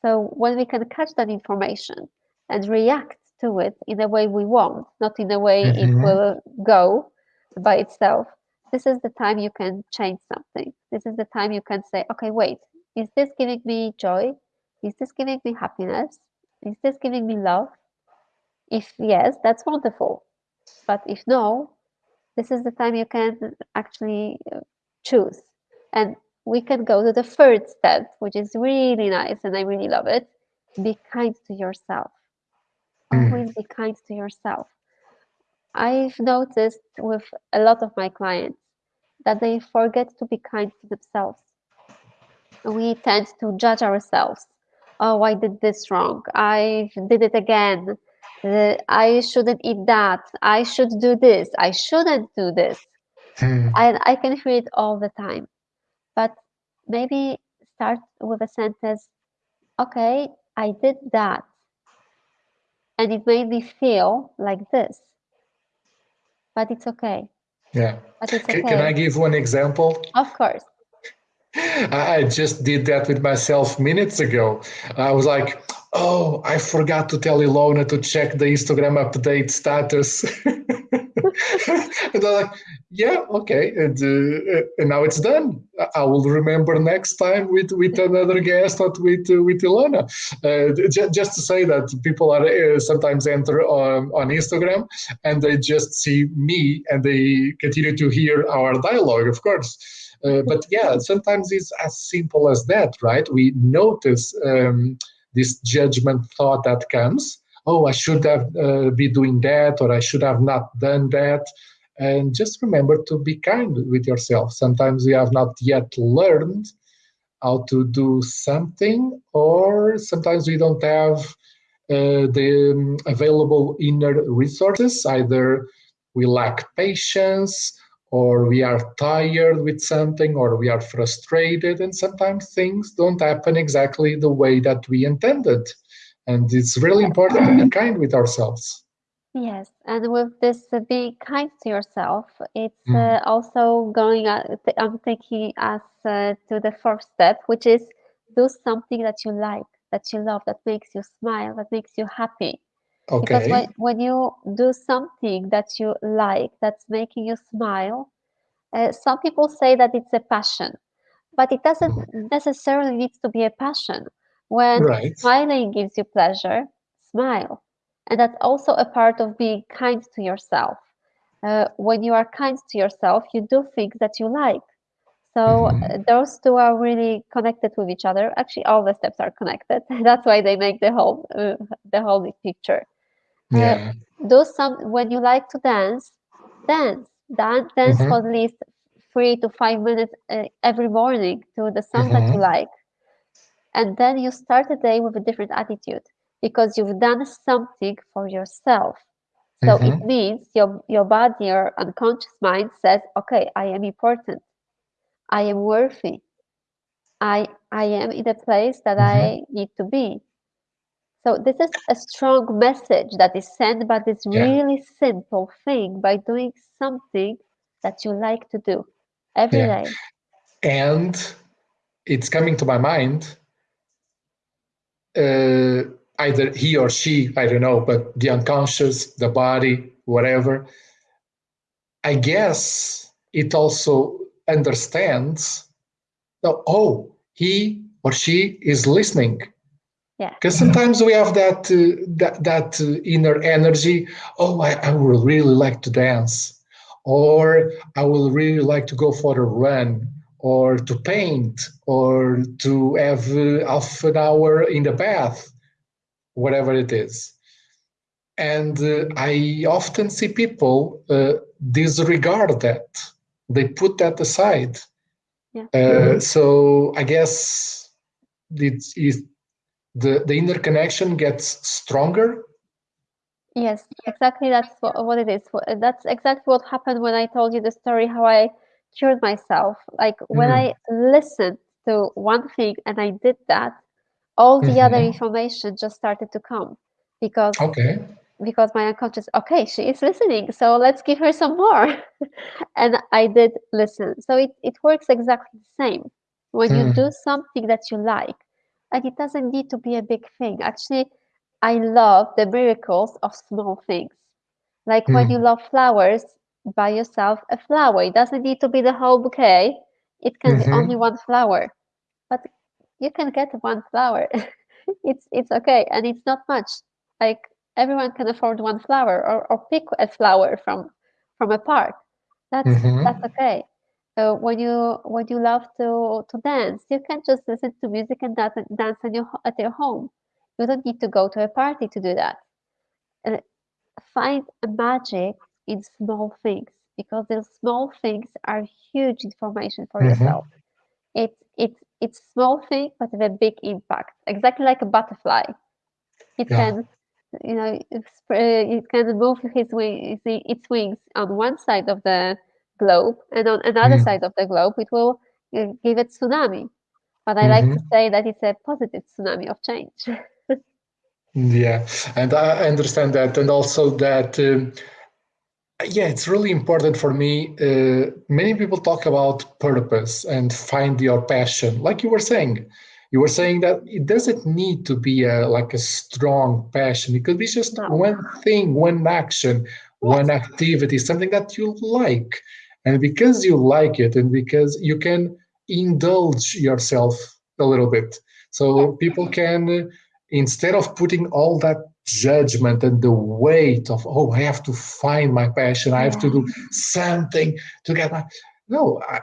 So when we can catch that information and react to it in a way we want, not in a way mm-hmm. it will go by itself, this is the time you can change something. This is the time you can say, okay, wait, is this giving me joy? Is this giving me happiness? Is this giving me love? If yes, that's wonderful. But if no, this is the time you can actually uh, choose. And we can go to the third step, which is really nice and I really love it. Be kind to yourself. Mm. Always be kind to yourself. I've noticed with a lot of my clients that they forget to be kind to themselves. We tend to judge ourselves oh i did this wrong. I did it again. Uh, i shouldn't eat that. I should do this. I shouldn't do this. And i can hear it all the time. But maybe start with a sentence okay i did that. And it made me feel like this. But it's okay. Yeah. But it's okay. can i give one example? Of course I just did that with myself minutes ago. I was like, oh, I forgot to tell Ilona to check the Instagram update status. [LAUGHS] and I'm like, yeah, okay. And, uh, and now it's done. I will remember next time with, with another guest or with, uh, with Ilona. Uh, j- just to say that people are uh, sometimes enter on, on Instagram and they just see me and they continue to hear our dialogue, of course. Uh, but yeah, sometimes it's as simple as that, right? We notice um, this judgment thought that comes. Oh, I should have uh, be doing that, or I should have not done that. And just remember to be kind with yourself. Sometimes we have not yet learned how to do something, or sometimes we don't have uh, the um, available inner resources. Either we lack patience, or we are tired with something or we are frustrated and sometimes things don't happen exactly the way that we intended. And it's really important to be [LAUGHS] kind with ourselves. Yes and with this uh, being kind to yourself it's mm. uh, also going uh, i'm thinking us uh, to the first step which is do something that you like that you love that makes you smile that makes you happy Okay. Because when, when you do something that you like, that's making you smile, uh, some people say that it's a passion, but it doesn't mm-hmm. necessarily need to be a passion. When right. smiling gives you pleasure, smile. And that's also a part of being kind to yourself. Uh, when you are kind to yourself, you do things that you like. So mm-hmm. Uh, those two are really connected with each other. Actually, all the steps are connected. [LAUGHS] That's why they make the whole uh, the whole picture. Uh, yeah. Do some when you like to dance, dance, dance, dance mm-hmm. for at least three to five minutes uh, every morning to the song mm-hmm. that you mm-hmm. like, and then you start the day with a different attitude because you've done something for yourself. So mm-hmm. it means your your body, your unconscious mind says, "Okay, I am important. I am worthy. I I am in a place that I mm-hmm. need to be." So this is a strong message that is sent by this yeah. really simple thing by doing something that you like to do every yeah. day. And it's coming to my mind. Uh, either he or she, I don't know, but the unconscious, the body, whatever. I guess it also understands. Oh, he or she is listening yeah. Because sometimes we have that uh, that, that uh, inner energy oh I, I would really like to dance or i would really like to go for a run or to paint or to have uh, half an hour in the bath whatever it is. And uh, i often see people uh, disregard that. They put that aside. Yeah. Uh, so i guess it's, it's the, the interconnection gets stronger? Yes exactly that's what, what it is. That's exactly what happened when i told you the story how i cured myself. Like when mm. i listened to one thing and i did that all the mm-hmm. other information just started to come because okay. because my unconscious okay she is listening so let's give her some more. [LAUGHS] And i did listen. So it, it works exactly the same. When mm. you do something that you like and it doesn't need to be a big thing. Actually, I love the miracles of small things. Like mm. when you hmm. love flowers, buy yourself a flower. It doesn't need to be the whole bouquet. It can mm-hmm. be only one flower, but you can get one flower. [LAUGHS] it's it's okay, and it's not much. Like everyone can afford one flower, or, or pick a flower from from a park. That's mm-hmm. that's okay. So when you when you love to to dance, you can just listen to music and dance, dance at your at your home. You don't need to go to a party to do that. Uh, find a magic in small things because the small things are huge information for mm-hmm. yourself. It's it's it's small thing but with a big impact. Exactly like a butterfly. It yeah. can you know it can move his wings its wings on one side of the globe, and on another mm. side of the globe, it will uh, give it tsunami. But I like to mm-hmm. say that it's a positive tsunami of change. [LAUGHS] yeah, and I understand that, and also that. Um, yeah, it's really important for me. Uh, many people talk about purpose and find your passion, like you were saying. You were saying that it doesn't need to be a like a strong passion. It could be just no. one thing, one action, one activity, something that you like. And because you like it and because you can indulge yourself a little bit. So people can, instead of putting all that judgment and the weight of, oh, I have to find my passion, I have to do something to get my. No, I,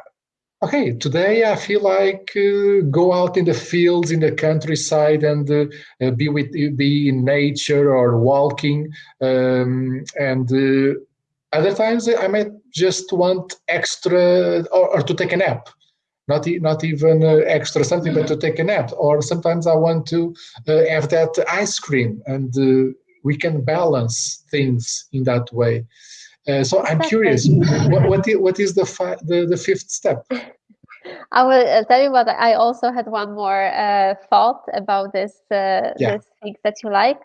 okay, today I feel like uh, go out in the fields, in the countryside, and uh, be with be in nature or walking, um, and uh, other times I might just want extra or, or to take a nap. Not, not even uh, extra something, but to take a nap. Or sometimes I want to uh, have that ice cream, and uh, we can balance things in that way. Uh, so I'm curious, what, what, is, what is the, the, the fifth step? [LAUGHS] I will uh, tell you what I also had one more uh, thought about this uh, yeah. this things that you like.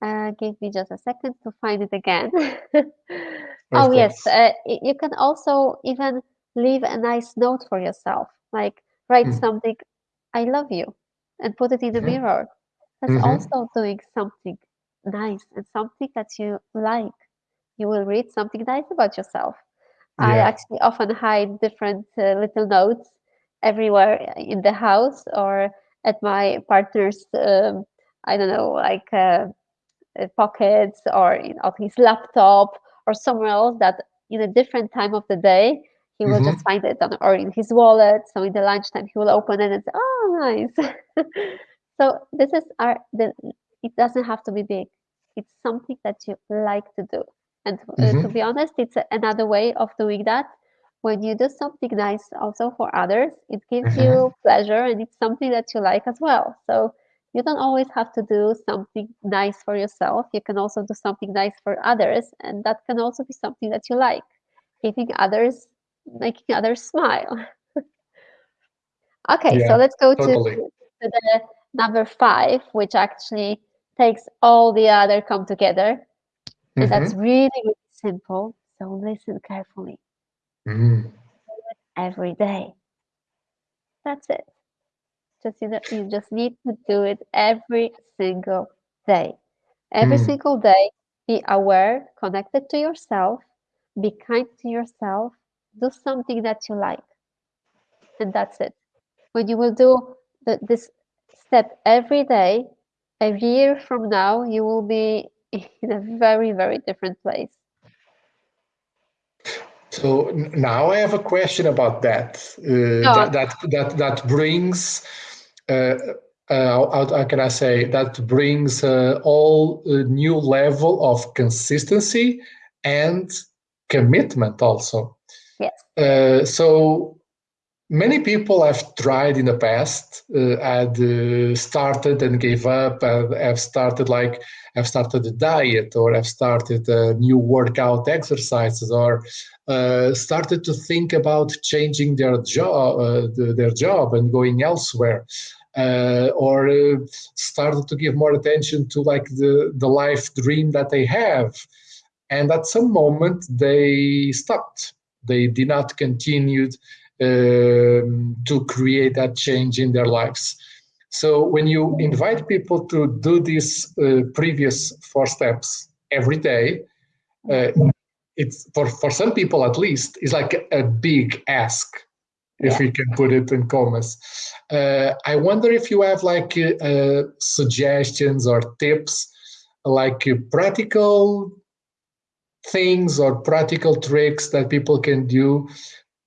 Uh, give me just a second to find it again. [LAUGHS] oh yes, uh, you can also even leave a nice note for yourself, like write mm. something, "I love you," and put it in the mm mirror. That's mm -hmm. also doing something nice and something that you like. You will read something nice about yourself. Yeah. I actually often hide different uh, little notes everywhere in the house or at my partner's, um, I don't know, like uh, uh pockets or in, on his laptop or somewhere else that in a different time of the day he will mm-hmm. just find it on, or in his wallet. So in the lunchtime he will open it and say, "Oh, nice." [LAUGHS] so this is our. The, it doesn't have to be big. It's something that you like to do. And uh, mm-hmm. to be honest, it's another way of doing that. When you do something nice also for others, it gives mm-hmm. you pleasure and it's something that you like as well. So you don't always have to do something nice for yourself. You can also do something nice for others, and that can also be something that you like. Giving others, making others smile. [LAUGHS] okay, yeah, so let's go totally. to, to the number five, which actually takes all the other come together and mm-hmm. that's really, really simple. So listen carefully. Mm. Every day. That's it. Just you, know, you just need to do it every single day. Every mm. single day, be aware, connected to yourself, be kind to yourself, do something that you like. And that's it. When you will do the, this step every day, a year from now, you will be [LAUGHS] in a very, very different place. So now I have a question about that. Uh, that, that, that that brings. Uh, uh, how, how, can I say that brings uh, all a new level of consistency and commitment also. Yes. Uh, so many people have tried in the past, uh, had uh, started and gave up, and have started like have started a diet or have started a new workout exercises or uh, started to think about changing their job, uh, their job and going elsewhere. Uh, or uh, started to give more attention to like the, the life dream that they have. And at some moment they stopped. They did not continue um, to create that change in their lives. So when you invite people to do these uh, previous four steps every day, uh, it's for, for some people at least, it's like a, a big ask, if yeah. we can put it in commas. Uh, I wonder if you have like uh, uh, suggestions or tips, like uh, practical things or practical tricks that people can do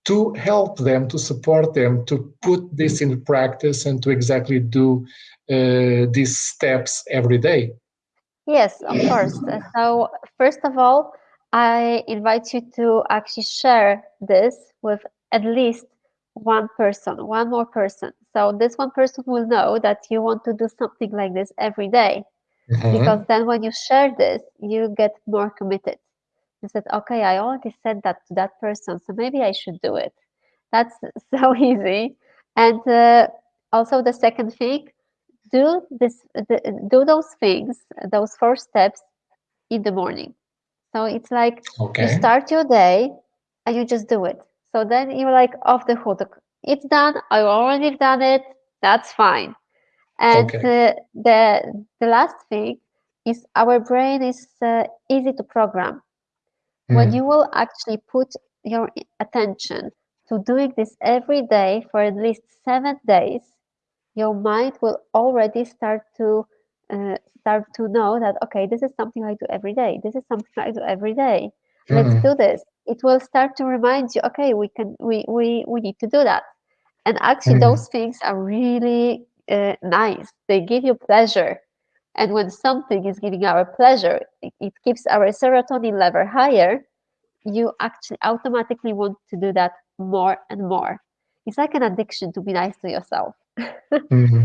to help them, to support them, to put this in practice and to exactly do uh, these steps every day? Yes, of course. So, first of all, I invite you to actually share this with at least one person, one more person. So, this one person will know that you want to do something like this every day. Mm-hmm. Because then, when you share this, you get more committed. I said, okay, I already said that to that person, so maybe I should do it. That's [LAUGHS] so easy. And uh, also the second thing, do this, the, do those things, those four steps in the morning. So it's like okay. you start your day and you just do it. So then you're like off the hook. It's done. I already done it. That's fine. And okay. uh, the the last thing is our brain is uh, easy to program. Mm. When you will actually put your attention to doing this every day for at least seven days, your mind will already start to uh, start to know that okay, this is something I do every day. This is something I do every day. Mm. Let's do this. It will start to remind you, okay, we can we we we need to do that. And actually, mm. those things are really uh, nice. They give you pleasure. And when something is giving our pleasure, it, it keeps our serotonin level higher. You actually automatically want to do that more and more. It's like an addiction to be nice to yourself. [LAUGHS] mm-hmm.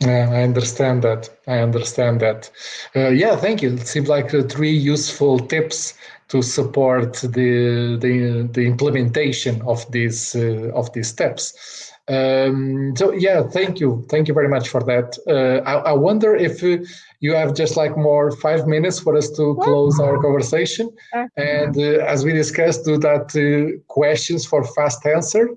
Yeah, I understand that. I understand that. Uh, yeah, thank you. It seems like uh, three useful tips to support the the, the implementation of these uh, of these steps. Um, so yeah, thank you, thank you very much for that. Uh, I, I, wonder if uh, you have just like more five minutes for us to close our conversation, and uh, as we discussed, do that questions for fast answer.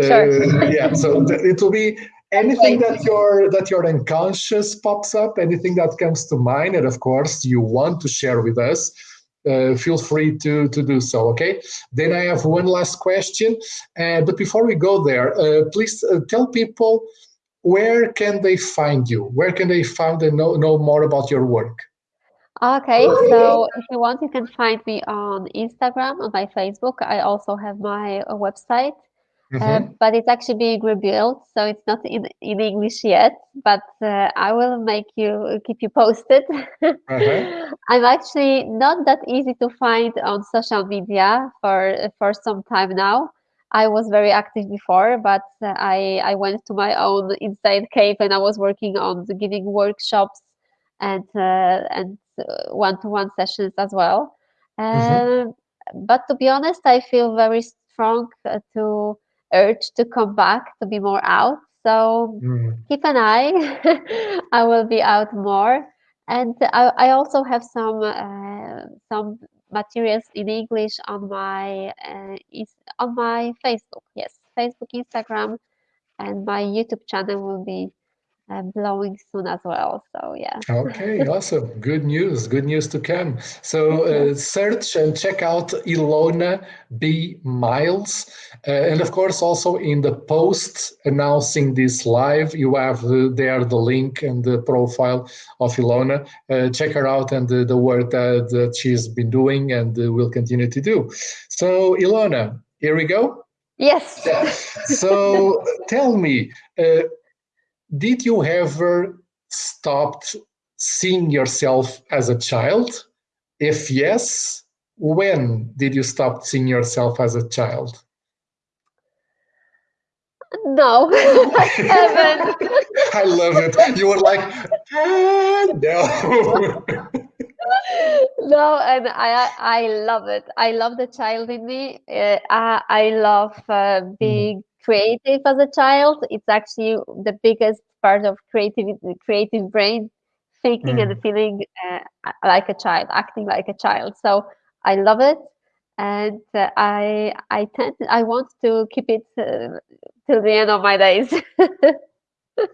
Sure. [LAUGHS] yeah, so it will be anything that your that your unconscious pops up anything that comes to mind and of course you want to share with us uh, feel free to to do so okay? Then i have one last question uh, but before we go there uh, please uh, tell people where can they find you? Where can they find and know, know more about your work? Okay so if you want you can find me on instagram on my facebook. I also have my uh, website Mm-hmm. Uh, but it's actually being rebuilt, so it's not in, in English yet. But uh, I will make you keep you posted. uh-huh. [LAUGHS] I'm actually not that easy to find on social media for for some time now. I was very active before, but uh, I I went to my own inside cave and I was working on giving workshops and uh, and one to one sessions as well. Mm-hmm. Um, but to be honest, I feel very strong uh, to urge to come back to be more out. So mm. keep an eye. [LAUGHS] I will be out more, and I, I also have some uh, some materials in English on my uh, is on my Facebook. Yes, Facebook, Instagram, and my YouTube channel will be uh, blowing soon as well. So yeah. okay, [LAUGHS] awesome. Good news. Good news to come. So uh, search and check out Ilona B Miles, uh, and of course also in the post announcing this live, you have uh, there the link and the profile of Ilona. Uh, check her out and the work that, that she's been doing and uh, will continue to do. So Ilona, here we go. Yes. so tell me did you ever stop seeing yourself as a child? If yes, when did you stop seeing yourself as a child? No, [LAUGHS] I haven't. [LAUGHS] I love it. You were like, ah, no. [LAUGHS] no, and I I love it. I love the child in me. Uh, I I love uh, mm-hmm. being creative as a child. It's actually the biggest part of creative creative brain, thinking mm. and feeling uh, like a child, acting like a child. So I love it, and uh, I I tend I want to keep it uh, till the end of my days. [LAUGHS]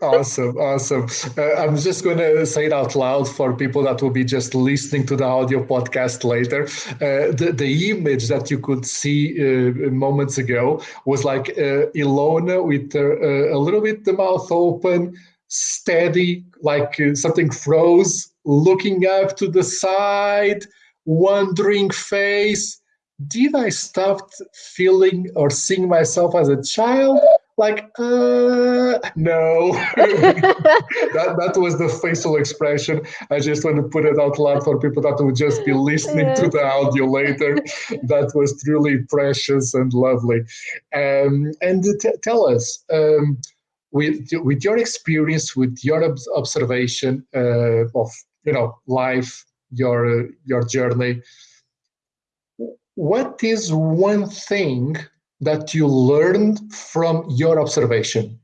awesome awesome. Uh, i'm just going to say it out loud for people that will be just listening to the audio podcast later. Uh, the, the image that you could see uh, moments ago was like uh, ilona with uh, a little bit the mouth open steady like uh, something froze looking up to the side wondering face. Did i stop feeling or seeing myself as a child like uh no. [LAUGHS] That, that was the facial expression. I just want to put it out loud for people that would just be listening to the audio later. That was truly precious and lovely. Um, and t- tell us um, with with your experience with your observation uh, of you know life your your journey what is one thing that you learned from your observation?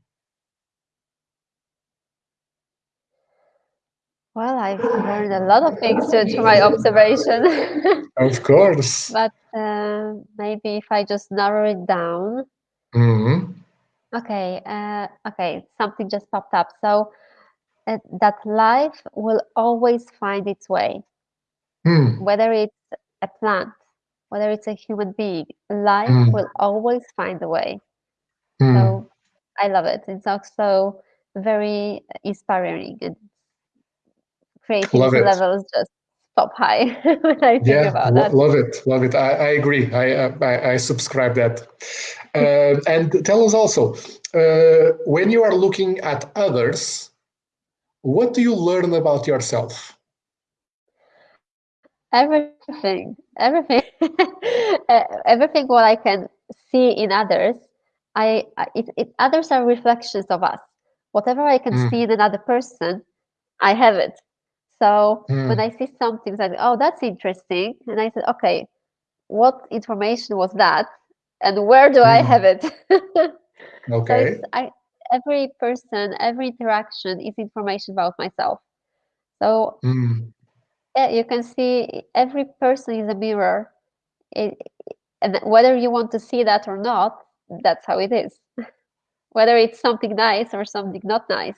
Well, I've learned a lot of things through my observation. [LAUGHS] of course. but uh, maybe if I just narrow it down. Mm-hmm. Okay. Uh, okay. Something just popped up. So uh, that life will always find its way, mm. whether it's a plant, whether it's a human being, life mm. will always find a way. Mm. So I love it. It's also very inspiring and creativity levels just pop high [LAUGHS] when I think yeah, about that. Love it, love it. I, I agree. I, I, I subscribe that. Uh, [LAUGHS] and tell us also, uh, when you are looking at others, what do you learn about yourself? Everything, everything, [LAUGHS] everything. What I can see in others, I it, it others are reflections of us. Whatever I can Mm. see in another person, I have it. So when Mm. I see something like, oh, that's interesting, and I said, okay, what information was that, and where do I Mm. have it? [LAUGHS] Okay. it's I every person, every interaction is information about myself. So Mm. Yeah, you can see every person is a mirror. It, and whether you want to see that or not, that's how it is. [LAUGHS] Whether it's something nice or something not nice.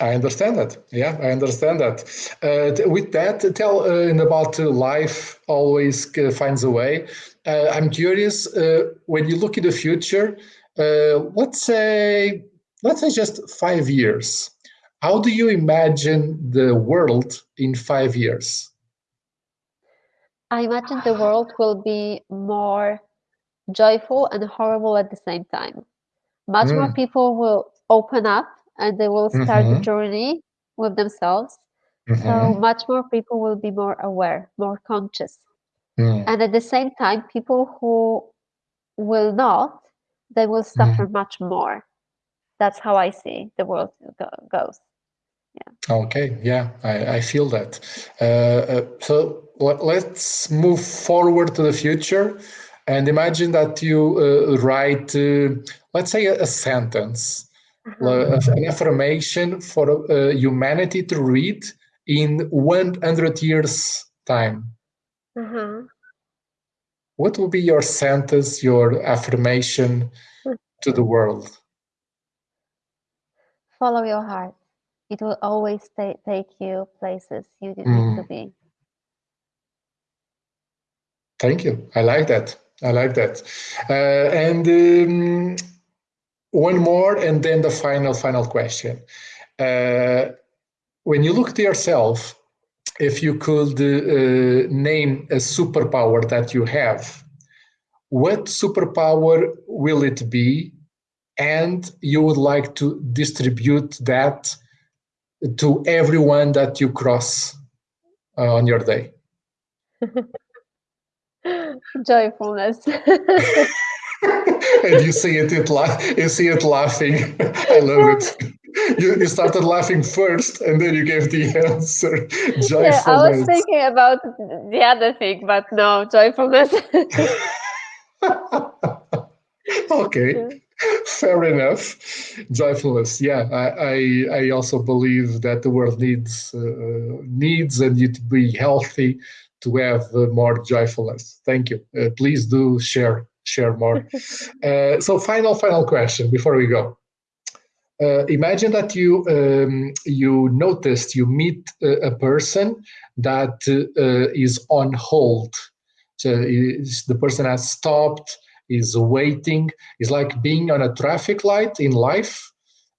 I understand that. Yeah, I understand that. Uh, with that, tell uh, about uh, life always uh, finds a way. Uh, I'm curious uh, when you look in the future. Let's say, let's say just five years. How do you imagine the world in five years? I imagine the world will be more joyful and horrible at the same time. Much more Mm. people will open up and they will start the Mhm. journey with themselves. So Mhm. much more people will be more aware, more conscious. Mm. And at the same time, people who will not, they will suffer much more. That's how I see the world go- goes. Okay, yeah, I, I feel that. Uh, uh, so let, let's move forward to the future and imagine that you uh, write, uh, let's say, a, a sentence, Uh-huh. uh, an affirmation for uh, humanity to read in 100 years' time. Uh-huh. What will be your sentence, your affirmation to the world? Follow your heart. It will always ta- take you places you need to Mm. be. Thank you. I like that. I like that. Uh, and um, one more, and then the final, final question. Uh, when you look to yourself, if you could uh, name a superpower that you have, what superpower will it be? And you would like to distribute that to everyone that you cross uh, on your day. [LAUGHS] Joyfulness. [LAUGHS] and you see it, it la- you see it laughing. I love it. You, you started laughing first, and then you gave the answer. [LAUGHS] yeah, I was thinking about the other thing, but no, joyfulness. okay, [LAUGHS] fair enough. Joyfulness. Yeah, I, I I also believe that the world needs uh, needs and you to be healthy to have uh, more joyfulness. Thank you. Uh, please do share share more. [LAUGHS] Uh, so, final final question before we go. Uh, imagine that you um, you noticed you meet a, a person that uh, is on hold. So the person has stopped, is waiting, is like being on a traffic light in life,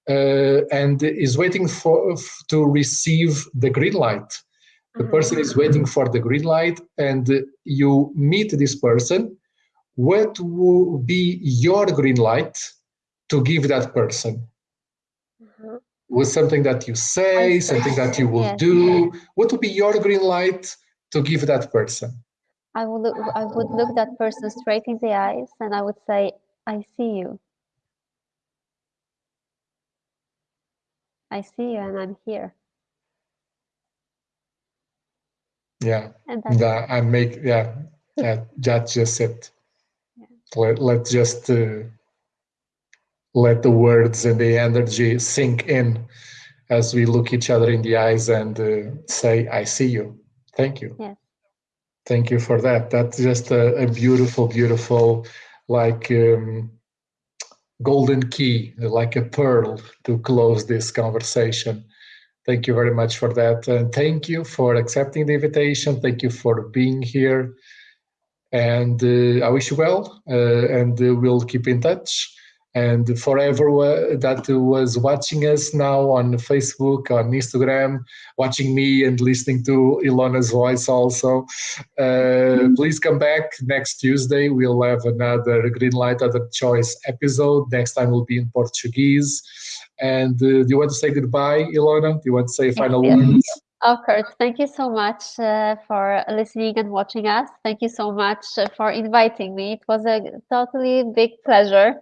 uh, and is waiting for to receive the green light. The person is waiting for the green light, and you meet this person. What will be your green light to give that person? Mhm. with something that you say, something that you will Yes. do. What would be your green light to give that person? I would look, I would look that person straight in the eyes and I would say, I see you. I see you and I'm here. Yeah, And that's that I make. Yeah, [LAUGHS] that, that's just it. Let let just uh, let the words and the energy sink in as we look each other in the eyes and uh, say, "I see you." Thank you. yes. Thank you for that. That's just a, a beautiful, beautiful, like um, golden key, like a pearl to close this conversation. Thank you very much for that. And thank you for accepting the invitation. Thank you for being here. And uh, I wish you well, uh, and uh, we'll keep in touch. And for everyone that was watching us now on Facebook, on Instagram, watching me and listening to Ilona's voice also, uh, please come back next Tuesday. We'll have another Green Light Other Choice episode. Next time will be in Portuguese. And uh, do you want to say goodbye, Ilona? Do you want to say a final words? Of course. thank you so much uh, for listening and watching us. Thank you so much uh, for inviting me. It was a totally big pleasure.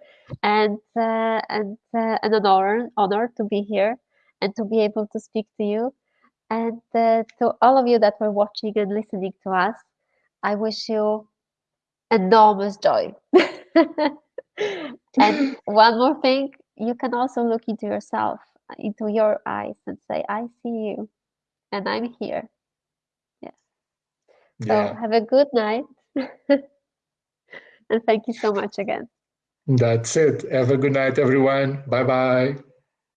And uh, and uh, and an honor honor to be here and to be able to speak to you. And uh, to all of you that were watching and listening to us i wish you enormous joy. [LAUGHS] And [LAUGHS] one more thing you can also look into yourself into your eyes and say i see you and i'm here. Yes. So Yeah, have a good night. [LAUGHS] And thank you so much again that's it. Have a good night, everyone. Bye bye.